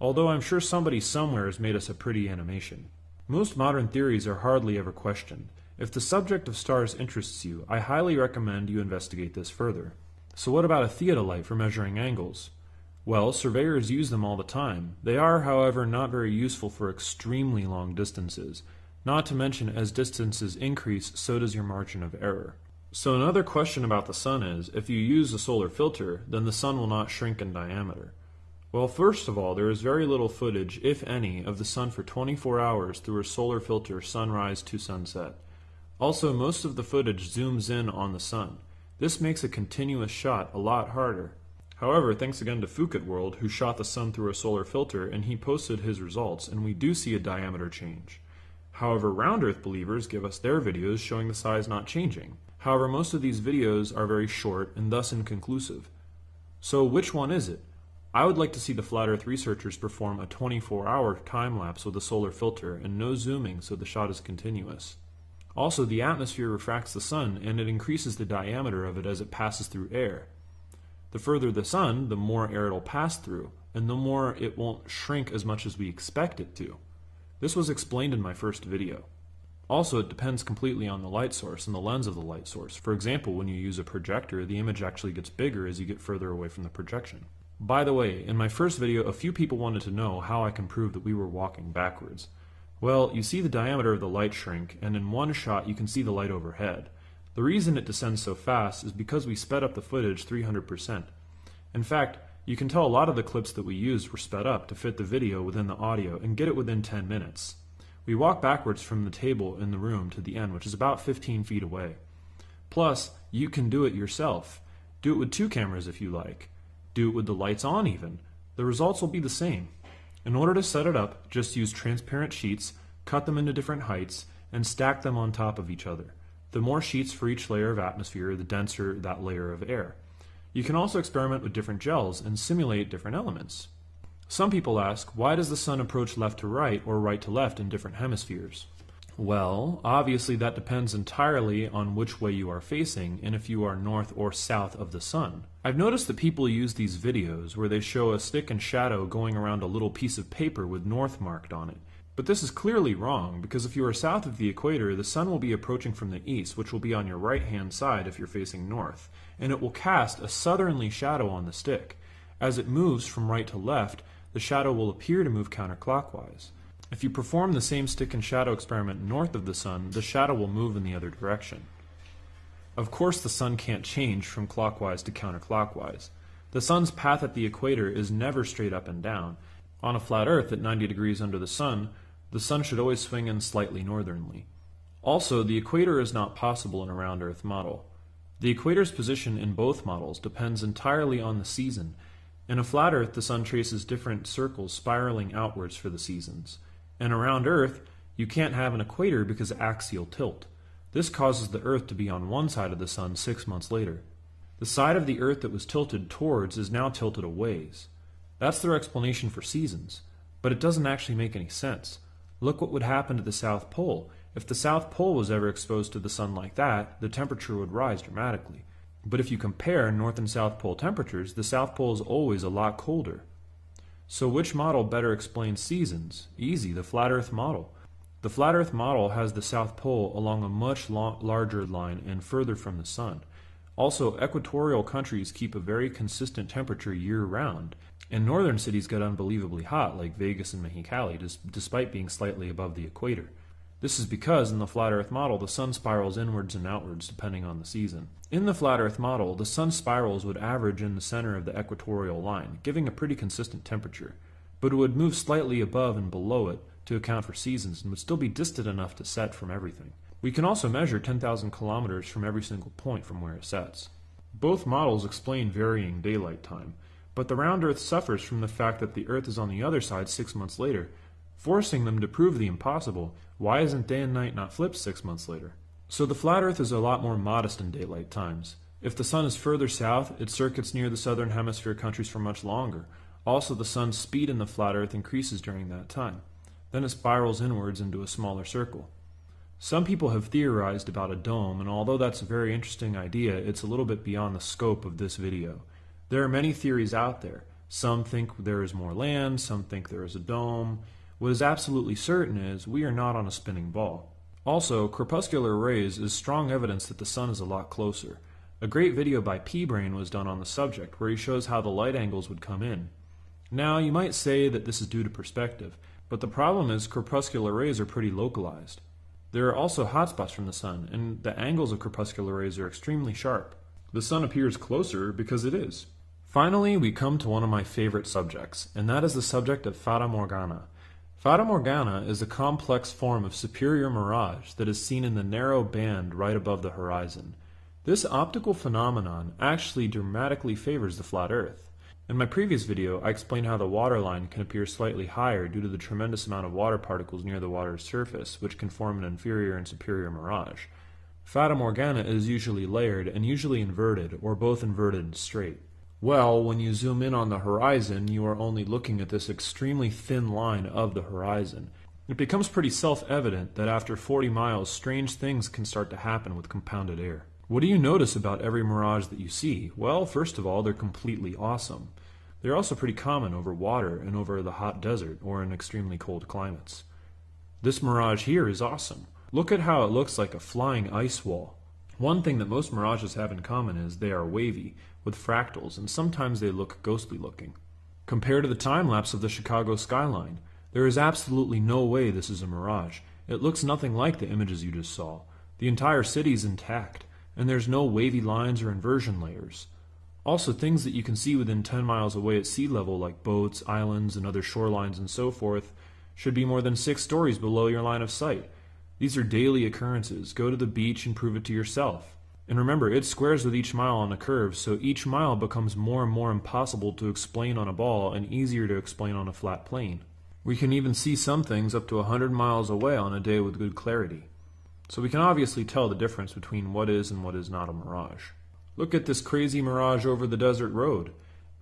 although I'm sure somebody somewhere has made us a pretty animation. Most modern theories are hardly ever questioned. If the subject of stars interests you, I highly recommend you investigate this further. So what about a theodolite for measuring angles? Well, surveyors use them all the time. They are, however, not very useful for extremely long distances. Not to mention, as distances increase, so does your margin of error. So another question about the sun is, if you use a solar filter, then the sun will not shrink in diameter. Well, first of all, there is very little footage, if any, of the sun for 24 hours through a solar filter sunrise to sunset. Also, most of the footage zooms in on the sun. This makes a continuous shot a lot harder. However, thanks again to Phuket World, who shot the sun through a solar filter, and he posted his results, and we do see a diameter change. However, round Earth believers give us their videos showing the size not changing. However, most of these videos are very short and thus inconclusive. So which one is it? I would like to see the Flat Earth researchers perform a 24 hour time lapse with a solar filter and no zooming so the shot is continuous. Also, the atmosphere refracts the sun and it increases the diameter of it as it passes through air. The further the sun, the more air it'll pass through, and the more it won't shrink as much as we expect it to. This was explained in my first video. Also, it depends completely on the light source and the lens of the light source. For example, when you use a projector, the image actually gets bigger as you get further away from the projection. By the way, in my first video, a few people wanted to know how I can prove that we were walking backwards. Well, you see the diameter of the light shrink, and in one shot you can see the light overhead. The reason it descends so fast is because we sped up the footage 300%. In fact, you can tell a lot of the clips that we used were sped up to fit the video within the audio and get it within 10 minutes. We walk backwards from the table in the room to the end, which is about 15 feet away. Plus, you can do it yourself. Do it with two cameras if you like. Do it with the lights on even. The results will be the same. In order to set it up, just use transparent sheets, cut them into different heights, and stack them on top of each other. The more sheets for each layer of atmosphere, the denser that layer of air. You can also experiment with different gels and simulate different elements. Some people ask, why does the sun approach left to right or right to left in different hemispheres? Well, obviously that depends entirely on which way you are facing and if you are north or south of the sun. I've noticed that people use these videos where they show a stick and shadow going around a little piece of paper with north marked on it. But this is clearly wrong because if you are south of the equator, the sun will be approaching from the east, which will be on your right hand side if you're facing north, and it will cast a southerly shadow on the stick. As it moves from right to left, the shadow will appear to move counterclockwise. If you perform the same stick and shadow experiment north of the sun, the shadow will move in the other direction. Of course, the sun can't change from clockwise to counterclockwise. The sun's path at the equator is never straight up and down. On a flat Earth at 90 degrees under the sun, the sun should always swing in slightly northernly. Also, the equator is not possible in a round Earth model. The equator's position in both models depends entirely on the season. In a flat Earth, the sun traces different circles spiraling outwards for the seasons. And around Earth, you can't have an equator because of axial tilt. This causes the Earth to be on one side of the sun six months later. The side of the Earth that was tilted towards is now tilted a ways. That's their explanation for seasons. But it doesn't actually make any sense. Look what would happen to the South Pole. If the South Pole was ever exposed to the sun like that, the temperature would rise dramatically. But if you compare North and South Pole temperatures, the South Pole is always a lot colder. So which model better explains seasons? Easy, the flat Earth model. The flat Earth model has the South Pole along a much larger line and further from the Sun. Also, equatorial countries keep a very consistent temperature year round, and northern cities get unbelievably hot, like Vegas and Mexicali, despite being slightly above the equator. This is because in the flat Earth model, the sun spirals inwards and outwards depending on the season. In the flat Earth model, the sun spirals would average in the center of the equatorial line, giving a pretty consistent temperature, but it would move slightly above and below it to account for seasons and would still be distant enough to set from everything. We can also measure 10,000 kilometers from every single point from where it sets. Both models explain varying daylight time, but the round Earth suffers from the fact that the Earth is on the other side six months later, forcing them to prove the impossible. Why isn't day and night not flipped six months later? So the flat Earth is a lot more modest in daylight times. If the sun is further south, it circuits near the southern hemisphere countries for much longer. Also, the sun's speed in the flat Earth increases during that time. Then it spirals inwards into a smaller circle. Some people have theorized about a dome, and although that's a very interesting idea, it's a little bit beyond the scope of this video. There are many theories out there. Some think there is more land, some think there is a dome. What is absolutely certain is we are not on a spinning ball. Also, crepuscular rays is strong evidence that the sun is a lot closer. A great video by P-Brain was done on the subject, where he shows how the light angles would come in. Now, you might say that this is due to perspective, but the problem is crepuscular rays are pretty localized. There are also hotspots from the sun, and the angles of crepuscular rays are extremely sharp. The sun appears closer because it is. Finally, we come to one of my favorite subjects, and that is the subject of Fata Morgana. Fata Morgana is a complex form of superior mirage that is seen in the narrow band right above the horizon. This optical phenomenon actually dramatically favors the flat Earth. In my previous video, I explained how the waterline can appear slightly higher due to the tremendous amount of water particles near the water's surface, which can form an inferior and superior mirage. Fata Morgana is usually layered and usually inverted, or both inverted and straight. Well, when you zoom in on the horizon, you are only looking at this extremely thin line of the horizon. It becomes pretty self-evident that after 40 miles, strange things can start to happen with compounded air. What do you notice about every mirage that you see? Well, first of all, they're completely awesome. They're also pretty common over water and over the hot desert or in extremely cold climates. This mirage here is awesome. Look at how it looks like a flying ice wall. One thing that most mirages have in common is they are wavy, with fractals, and sometimes they look ghostly looking. Compared to the time lapse of the Chicago skyline, there is absolutely no way this is a mirage. It looks nothing like the images you just saw. The entire city is intact and there's no wavy lines or inversion layers. Also, things that you can see within 10 miles away at sea level, like boats, islands, and other shorelines and so forth, should be more than six stories below your line of sight. These are daily occurrences. Go to the beach and prove it to yourself. And remember, it squares with each mile on a curve, so each mile becomes more and more impossible to explain on a ball and easier to explain on a flat plane. We can even see some things up to a 100 miles away on a day with good clarity. So we can obviously tell the difference between what is and what is not a mirage. Look at this crazy mirage over the desert road.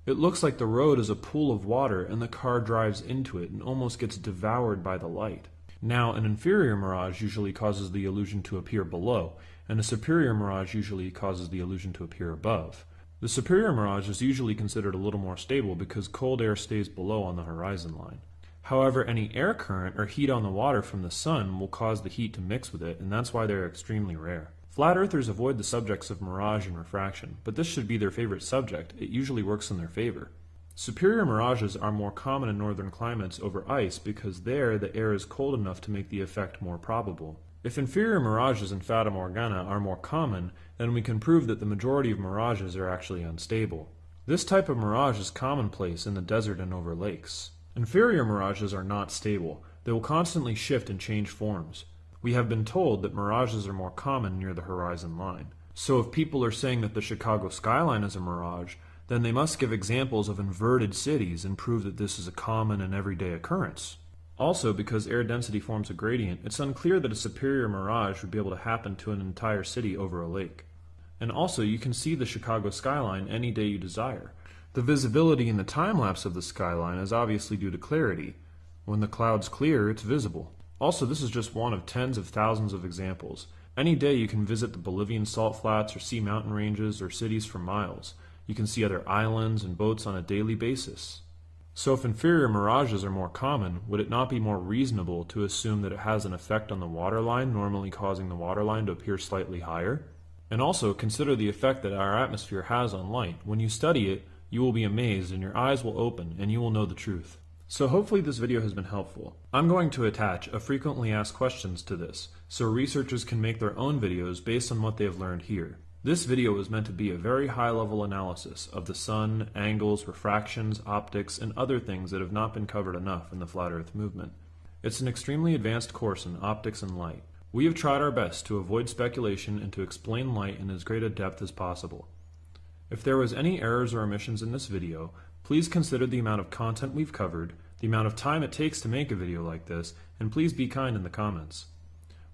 It looks like the road is a pool of water and the car drives into it and almost gets devoured by the light. Now, an inferior mirage usually causes the illusion to appear below, and a superior mirage usually causes the illusion to appear above. The superior mirage is usually considered a little more stable because cold air stays below on the horizon line. However, any air current or heat on the water from the sun will cause the heat to mix with it, and that's why they're extremely rare. Flat earthers avoid the subjects of mirage and refraction, but this should be their favorite subject. It usually works in their favor. Superior mirages are more common in northern climates over ice because there the air is cold enough to make the effect more probable. If inferior mirages in Fata Morgana are more common, then we can prove that the majority of mirages are actually unstable. This type of mirage is commonplace in the desert and over lakes. Inferior mirages are not stable. They will constantly shift and change forms. We have been told that mirages are more common near the horizon line. So if people are saying that the Chicago skyline is a mirage, then they must give examples of inverted cities and prove that this is a common and everyday occurrence. Also, because air density forms a gradient, it's unclear that a superior mirage would be able to happen to an entire city over a lake. And also, you can see the Chicago skyline any day you desire. The visibility in the time lapse of the skyline is obviously due to clarity. When the clouds clear, it's visible. Also, this is just one of tens of thousands of examples. Any day you can visit the Bolivian salt flats or see mountain ranges or cities for miles. You can see other islands and boats on a daily basis. So if inferior mirages are more common, would it not be more reasonable to assume that it has an effect on the waterline, normally causing the waterline to appear slightly higher? And also consider the effect that our atmosphere has on light. When you study it, you will be amazed and your eyes will open and you will know the truth. So hopefully this video has been helpful. I'm going to attach a frequently asked questions to this, so researchers can make their own videos based on what they have learned here. This video is meant to be a very high level analysis of the sun, angles, refractions, optics, and other things that have not been covered enough in the Flat Earth movement. It's an extremely advanced course in optics and light. We have tried our best to avoid speculation and to explain light in as great a depth as possible. If there was any errors or omissions in this video, please consider the amount of content we've covered, the amount of time it takes to make a video like this, and please be kind in the comments.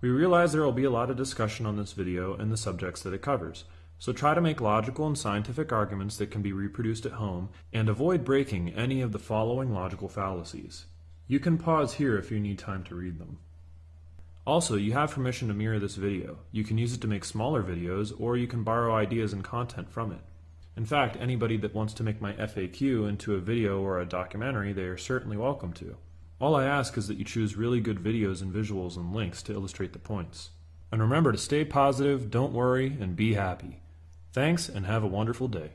We realize there will be a lot of discussion on this video and the subjects that it covers, so try to make logical and scientific arguments that can be reproduced at home and avoid breaking any of the following logical fallacies. You can pause here if you need time to read them. Also, you have permission to mirror this video. You can use it to make smaller videos, or you can borrow ideas and content from it. In fact, anybody that wants to make my FAQ into a video or a documentary, they are certainly welcome to. All I ask is that you choose really good videos and visuals and links to illustrate the points. And remember to stay positive, don't worry, and be happy. Thanks, and have a wonderful day.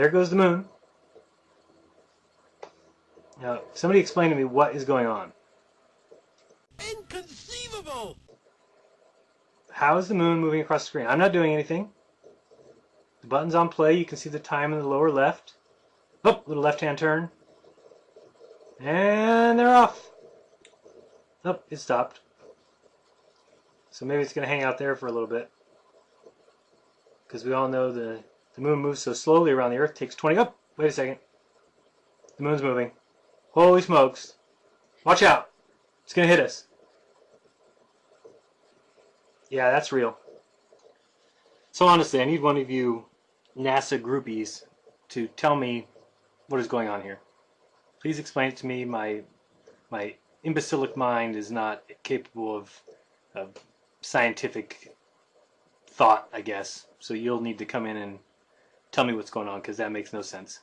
There goes the moon. Now, somebody explain to me what is going on. Inconceivable! How is the moon moving across the screen? I'm not doing anything. The button's on play. You can see the time in the lower left. Oh, little left-hand turn. And they're off. Oh, it stopped. So maybe it's going to hang out there for a little bit. Because we all know the, the moon moves so slowly around the Earth. takes 20... Oh, wait a second. The moon's moving. Holy smokes. Watch out. It's going to hit us. Yeah, that's real. So honestly, I need one of you NASA groupies to tell me what is going on here. Please explain it to me. My my imbecilic mind is not capable of, of scientific thought, I guess. So you'll need to come in and tell me what's going on because that makes no sense.